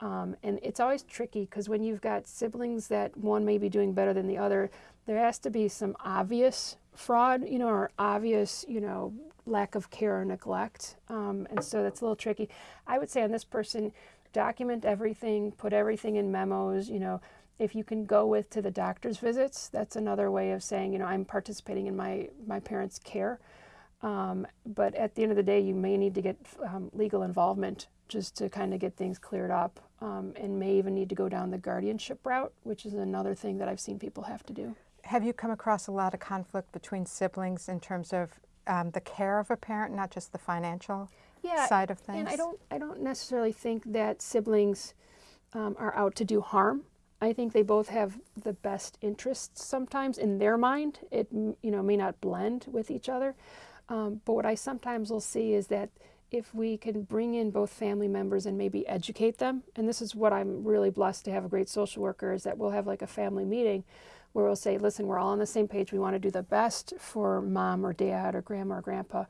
Um, and it's always tricky because when you've got siblings that one may be doing better than the other, there has to be some obvious fraud, you know, or obvious, you know, lack of care or neglect. Um, and so that's a little tricky. I would say on this person, document everything, put everything in memos, you know. If you can go with to the doctor's visits, that's another way of saying, you know, I'm participating in my, my parents' care. Um, but at the end of the day, you may need to get um, legal involvement just to kind of get things cleared up, um, and may even need to go down the guardianship route, which is another thing that I've seen people have to do. Have you come across a lot of conflict between siblings in terms of um, the care of a parent, not just the financial Yeah, side of things? And I don't, I don't necessarily think that siblings um, are out to do harm. I think they both have the best interests sometimes in their mind. It you know may not blend with each other, um, but what I sometimes will see is that if we can bring in both family members and maybe educate them, and this is what I'm really blessed to have a great social worker is that we'll have like a family meeting where we'll say, listen, we're all on the same page. We want to do the best for mom or dad or grandma or grandpa.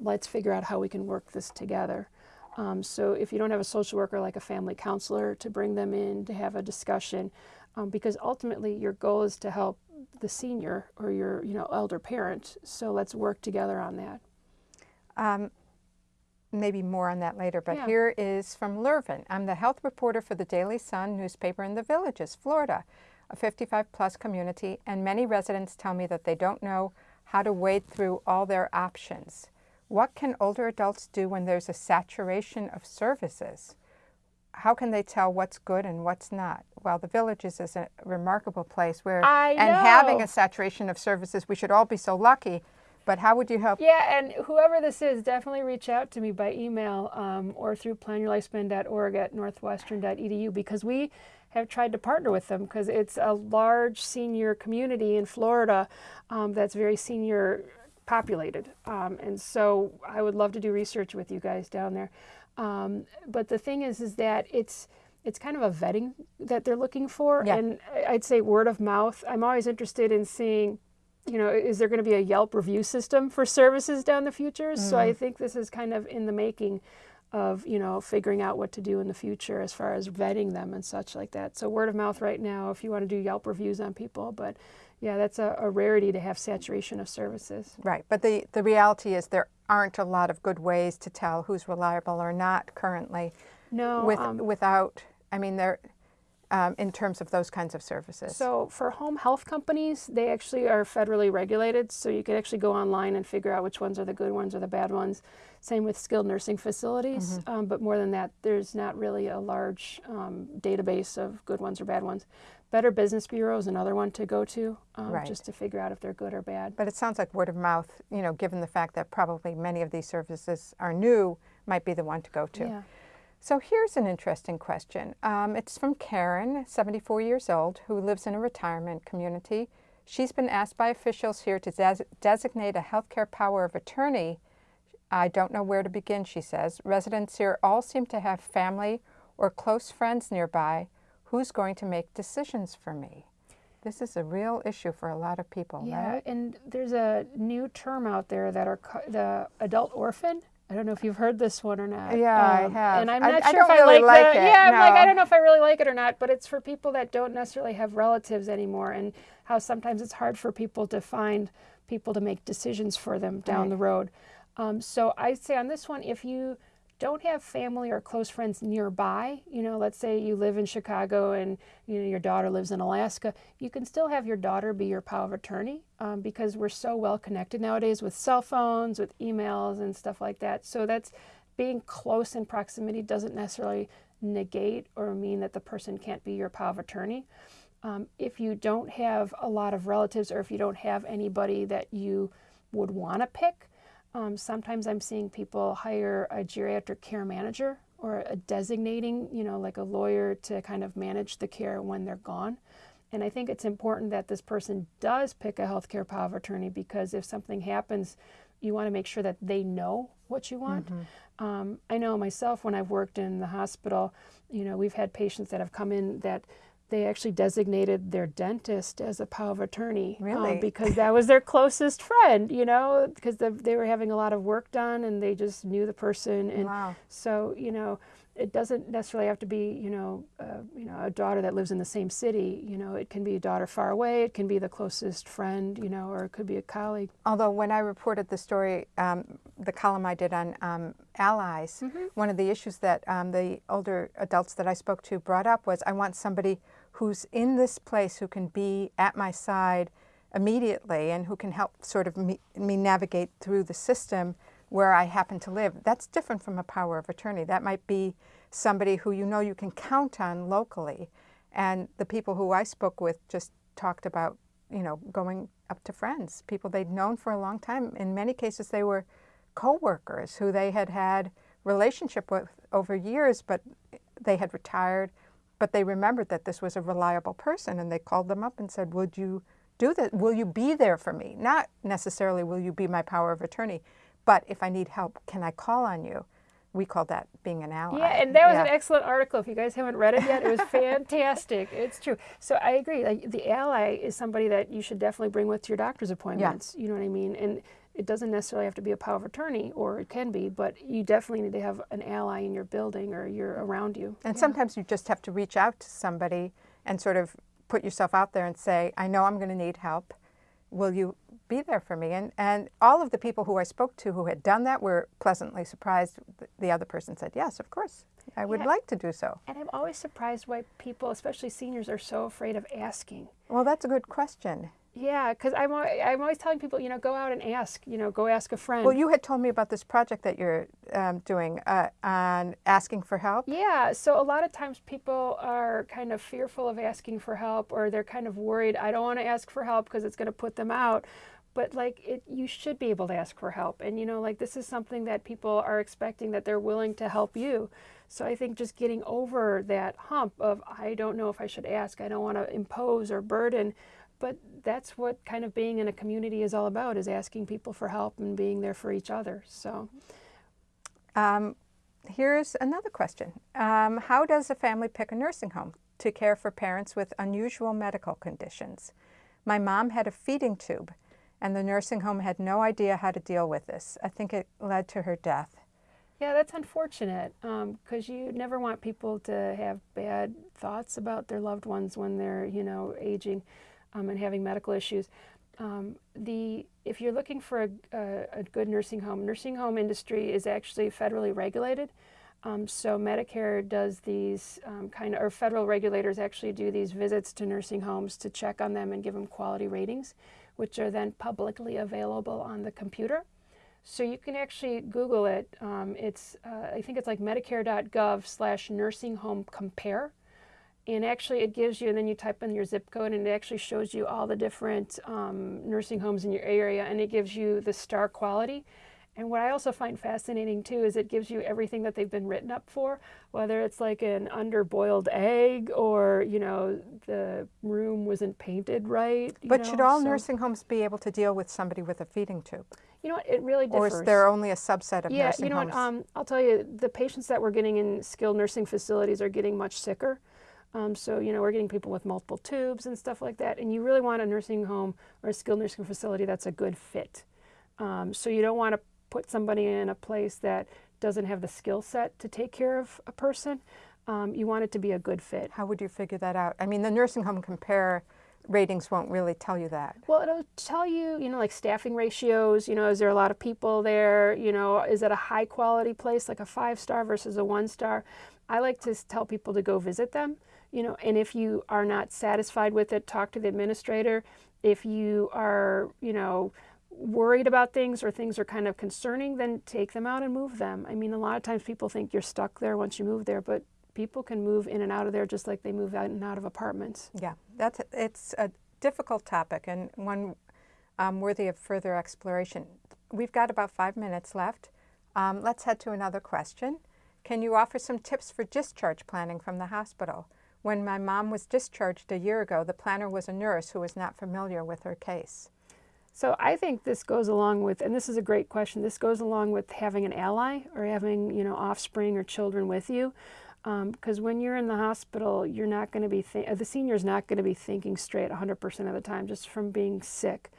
Let's figure out how we can work this together. Um, so if you don't have a social worker like a family counselor to bring them in to have a discussion, um, because ultimately your goal is to help the senior or your you know elder parent. So let's work together on that. Um, maybe more on that later, but Yeah. here is from Lurvin. I'm the health reporter for the Daily Sun newspaper in the Villages, Florida, a 55 plus community, and many residents tell me that they don't know how to wade through all their options. What can older adults do when there's a saturation of services? How can they tell what's good and what's not? Well, the Villages is a remarkable place where, I and having a saturation of services, we should all be so lucky. But how would you help? Yeah, and whoever this is, definitely reach out to me by email um, or through planyourlifespan.org at northwestern.edu because we have tried to partner with them because it's a large senior community in Florida um, that's very senior populated. Um, and so I would love to do research with you guys down there. Um, but the thing is, is that it's it's kind of a vetting that they're looking for, Yeah. and I'd say word of mouth. I'm always interested in seeing you know, is there going to be a Yelp review system for services down the future? So I think this is kind of in the making of, you know, figuring out what to do in the future as far as vetting them and such like that. So word of mouth right now, if you want to do Yelp reviews on people, but yeah, that's a, a rarity to have saturation of services. Right, but the, the reality is there aren't a lot of good ways to tell who's reliable or not currently No, with, um, without, I mean, there, um, in terms of those kinds of services. So for home health companies, they actually are federally regulated, so you can actually go online and figure out which ones are the good ones or the bad ones. Same with skilled nursing facilities, um, but more than that, there's not really a large um, database of good ones or bad ones. Better Business Bureau is another one to go to, um, Right. just to figure out if they're good or bad. But it sounds like word of mouth, you know, given the fact that probably many of these services are new, might be the one to go to. Yeah. So here's an interesting question. Um, it's from Karen, 74 years old, who lives in a retirement community. She's been asked by officials here to des- designate a healthcare power of attorney. I don't know where to begin, she says. Residents here all seem to have family or close friends nearby. Who's going to make decisions for me? This is a real issue for a lot of people, Yeah, right? and there's a new term out there that are the adult orphan. I don't know if you've heard this one or not. Yeah, I Um, have. And I'm not I sure don't if really I like, like the, it, Yeah, I'm like. I don't know if I really like it or not. But it's for people that don't necessarily have relatives anymore, and how sometimes it's hard for people to find people to make decisions for them down Right. the road. Um, so I'd say on this one, if you don't have family or close friends nearby, you know, let's say you live in Chicago and you know your daughter lives in Alaska, you can still have your daughter be your power of attorney um, because we're so well connected nowadays with cell phones, with emails, and stuff like that. So that's being close in proximity doesn't necessarily negate or mean that the person can't be your power of attorney. Um, if you don't have a lot of relatives or if you don't have anybody that you would want to pick, um, sometimes I'm seeing people hire a geriatric care manager or a designating, you know, like a lawyer to kind of manage the care when they're gone. And I think it's important that this person does pick a healthcare power of attorney because if something happens, you want to make sure that they know what you want. Um, I know myself when I've worked in the hospital, you know, we've had patients that have come in that they actually designated their dentist as a power of attorney um, Really? [laughs] because that was their closest friend, you know, because the, they were having a lot of work done and they just knew the person. And Wow. so, you know, it doesn't necessarily have to be, you know, uh, you know, a daughter that lives in the same city. You know, it can be a daughter far away. It can be the closest friend, you know, or it could be a colleague. Although when I reported the story, um, the column I did on um, allies, one of the issues that um, the older adults that I spoke to brought up was I want somebody who's in this place who can be at my side immediately and who can help sort of me, me navigate through the system where I happen to live. That's different from a power of attorney. That might be somebody who you know you can count on locally. And the people who I spoke with just talked about, you know, going up to friends, people they'd known for a long time. In many cases, they were co-workers who they had had relationship with over years, but they had retired. But they remembered that this was a reliable person, and they called them up and said, "Would you do that? Will you be there for me? Not necessarily will you be my power of attorney, but if I need help, can I call on you?" We call that being an ally. Yeah, and that was an excellent article. If you guys haven't read it yet, it was [laughs] fantastic. It's true. So I agree. Like the ally is somebody that you should definitely bring with to your doctor's appointments. Yeah. You know what I mean? And it doesn't necessarily have to be a power of attorney, or it can be, but you definitely need to have an ally in your building or you're around you. And sometimes you just have to reach out to somebody and sort of put yourself out there and say, I know I'm going to need help. Will you be there for me. And, and all of the people who I spoke to who had done that were pleasantly surprised. The other person said, yes, of course, I would Yeah. like to do so. And I'm always surprised why people, especially seniors, are so afraid of asking. Well, that's a good question. Yeah, because I'm, I'm always telling people, you know, go out and ask, you know, go ask a friend. Well, you had told me about this project that you're um, doing uh, on asking for help. Yeah, so a lot of times people are kind of fearful of asking for help or they're kind of worried, I don't want to ask for help because it's going to put them out. But like it you should be able to ask for help. And you know, like this is something that people are expecting that they're willing to help you. So I think just getting over that hump of I don't know if I should ask, I don't want to impose or burden, but that's what kind of being in a community is all about is asking people for help and being there for each other. So Um, here's another question. Um, how does a family pick a nursing home to care for parents with unusual medical conditions? My mom had a feeding tube, and the nursing home had no idea how to deal with this. I think it led to her death. Yeah, that's unfortunate because you never want people to have bad thoughts about their loved ones when they're, you know, aging um, and having medical issues. Um, the if you're looking for a, a, a good nursing home, nursing home industry is actually federally regulated. Um, so Medicare does these um, kind of, or federal regulators actually do these visits to nursing homes to check on them and give them quality ratings, which are then publicly available on the computer. So you can actually Google it. Um, it's uh, I think it's like Medicare.gov slash nursing home compare, and actually it gives you. And then you type in your zip code, and it actually shows you all the different um, nursing homes in your area, and it gives you the star quality. And what I also find fascinating too is it gives you everything that they've been written up for, whether it's like an underboiled egg or you know the room wasn't painted right. you But know, should all so- nursing homes be able to deal with somebody with a feeding tube? You know what? It really Or is there only a subset of yeah, nursing you know homes? what? Um, I'll tell you, the patients that we're getting in skilled nursing facilities are getting much sicker. Um, so you know, we're getting people with multiple tubes and stuff like that, and you really want a nursing home or a skilled nursing facility that's a good fit. Um, so you don't want to put somebody in a place that doesn't have the skill set to take care of a person. Um, you want it to be a good fit. How would you figure that out? I mean, the nursing home compare ratings won't really tell you that. Well, it'll tell you, you know, like staffing ratios. You know, is there a lot of people there? You know, is it a high quality place, like a five star versus a one star? I like to tell people to go visit them. You know, and if you are not satisfied with it, talk to the administrator. If you are, you know, worried about things or things are kind of concerning, then take them out and move them. I mean, a lot of times people think you're stuck there once you move there, but people can move in and out of there just like they move out and out of apartments. Yeah, that's it's a difficult topic and one um, worthy of further exploration. We've got about five minutes left. Um, let's head to another question. Can you offer some tips for discharge planning from the hospital? When my mom was discharged a year ago, the planner was a nurse who was not familiar with her case. So I think this goes along with, and this is a great question. This goes along with having an ally or having you know offspring or children with you, um, because when you're in the hospital, you're not going to be th- the senior's not going to be thinking straight 100% of the time just from being sick.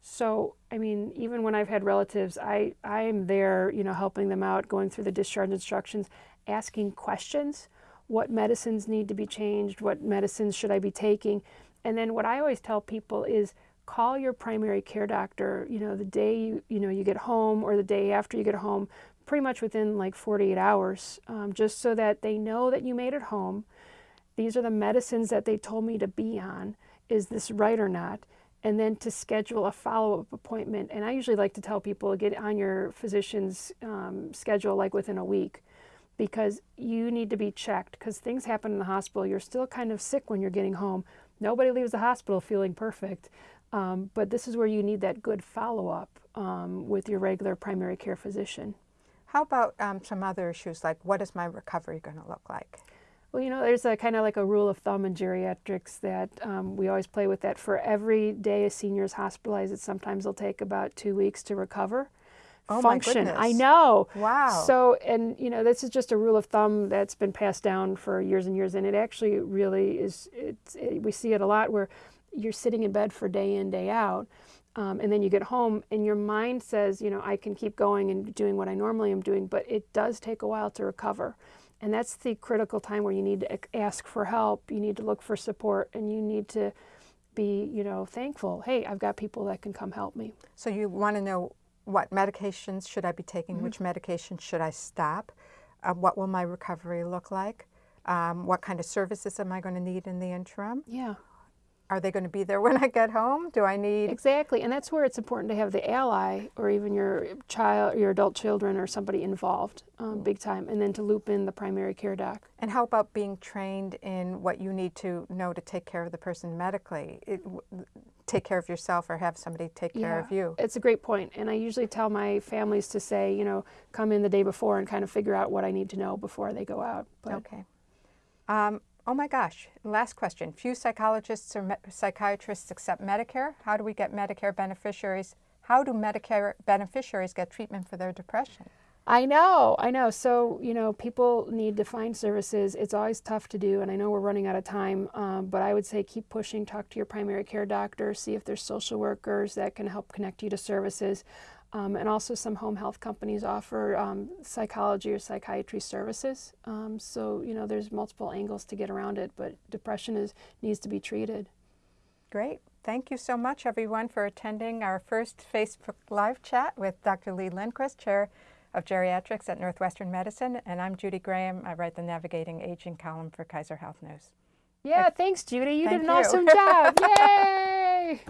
So I mean, even when I've had relatives, I I am there, you know, helping them out, going through the discharge instructions, asking questions. What medicines need to be changed? What medicines should I be taking? And then what I always tell people is call your primary care doctor, you know, the day you, you know, you get home or the day after you get home, pretty much within like 48 hours, um, just so that they know that you made it home. These are the medicines that they told me to be on. Is this right or not? And then to schedule a follow up appointment. And I usually like to tell people get on your physician's um, schedule like within a week because you need to be checked because things happen in the hospital. You're still kind of sick when you're getting home. Nobody leaves the hospital feeling perfect. Um, but this is where you need that good follow up um, with your regular primary care physician. How about um, some other issues like what is my recovery going to look like? Well, you know, there's a kind of like a rule of thumb in geriatrics that um, we always play with that for every day a senior is hospitalized, it sometimes will take about two weeks to recover. Oh my Function. I know. Wow. So, and you know, this is just a rule of thumb that's been passed down for years and years, and it actually really is. It's, it, we see it a lot where you're sitting in bed for day in, day out, um, and then you get home, and your mind says, you know, I can keep going and doing what I normally am doing, but it does take a while to recover. And that's the critical time where you need to ask for help, you need to look for support, and you need to be, you know, thankful. Hey, I've got people that can come help me. So you want to know what medications should I be taking? Mm-hmm. Which medications should I stop? Uh, what will my recovery look like? Um, what kind of services am I going to need in the interim? Yeah. Are they going to be there [laughs] when I get home? Do I need? Exactly, and that's where it's important to have the ally or even your child, your adult children, or somebody involved, um, big time, and then to loop in the primary care doc. And how about being trained in what you need to know to take care of the person medically? It, take care of yourself or have somebody take care of you. It's a great point. point, and I usually tell my families to say, you know, come in the day before and kind of figure out what I need to know before they go out. But Okay. Um, oh my gosh. Last question. Few psychologists or psychiatrists accept Medicare. How do we get Medicare beneficiaries? How do Medicare beneficiaries get treatment for their depression? I know, I know. So, you know, people need to find services. It's always tough to do, and I know we're running out of time, um, but I would say keep pushing. Talk to your primary care doctor, see if there's social workers that can help connect you to services. Um, and also, some home health companies offer um, psychology or psychiatry services. Um, so, you know, there's multiple angles to get around it, but depression is needs to be treated. Great. Thank you so much, everyone, for attending our first Facebook Live chat with Dr. Lee Lindquist, Chair of Geriatrics at Northwestern Medicine. And I'm Judy Graham. I write the Navigating Aging column for Kaiser Health News. Yeah, thanks, Judy. You Thank did an you. awesome job. [laughs] Yay!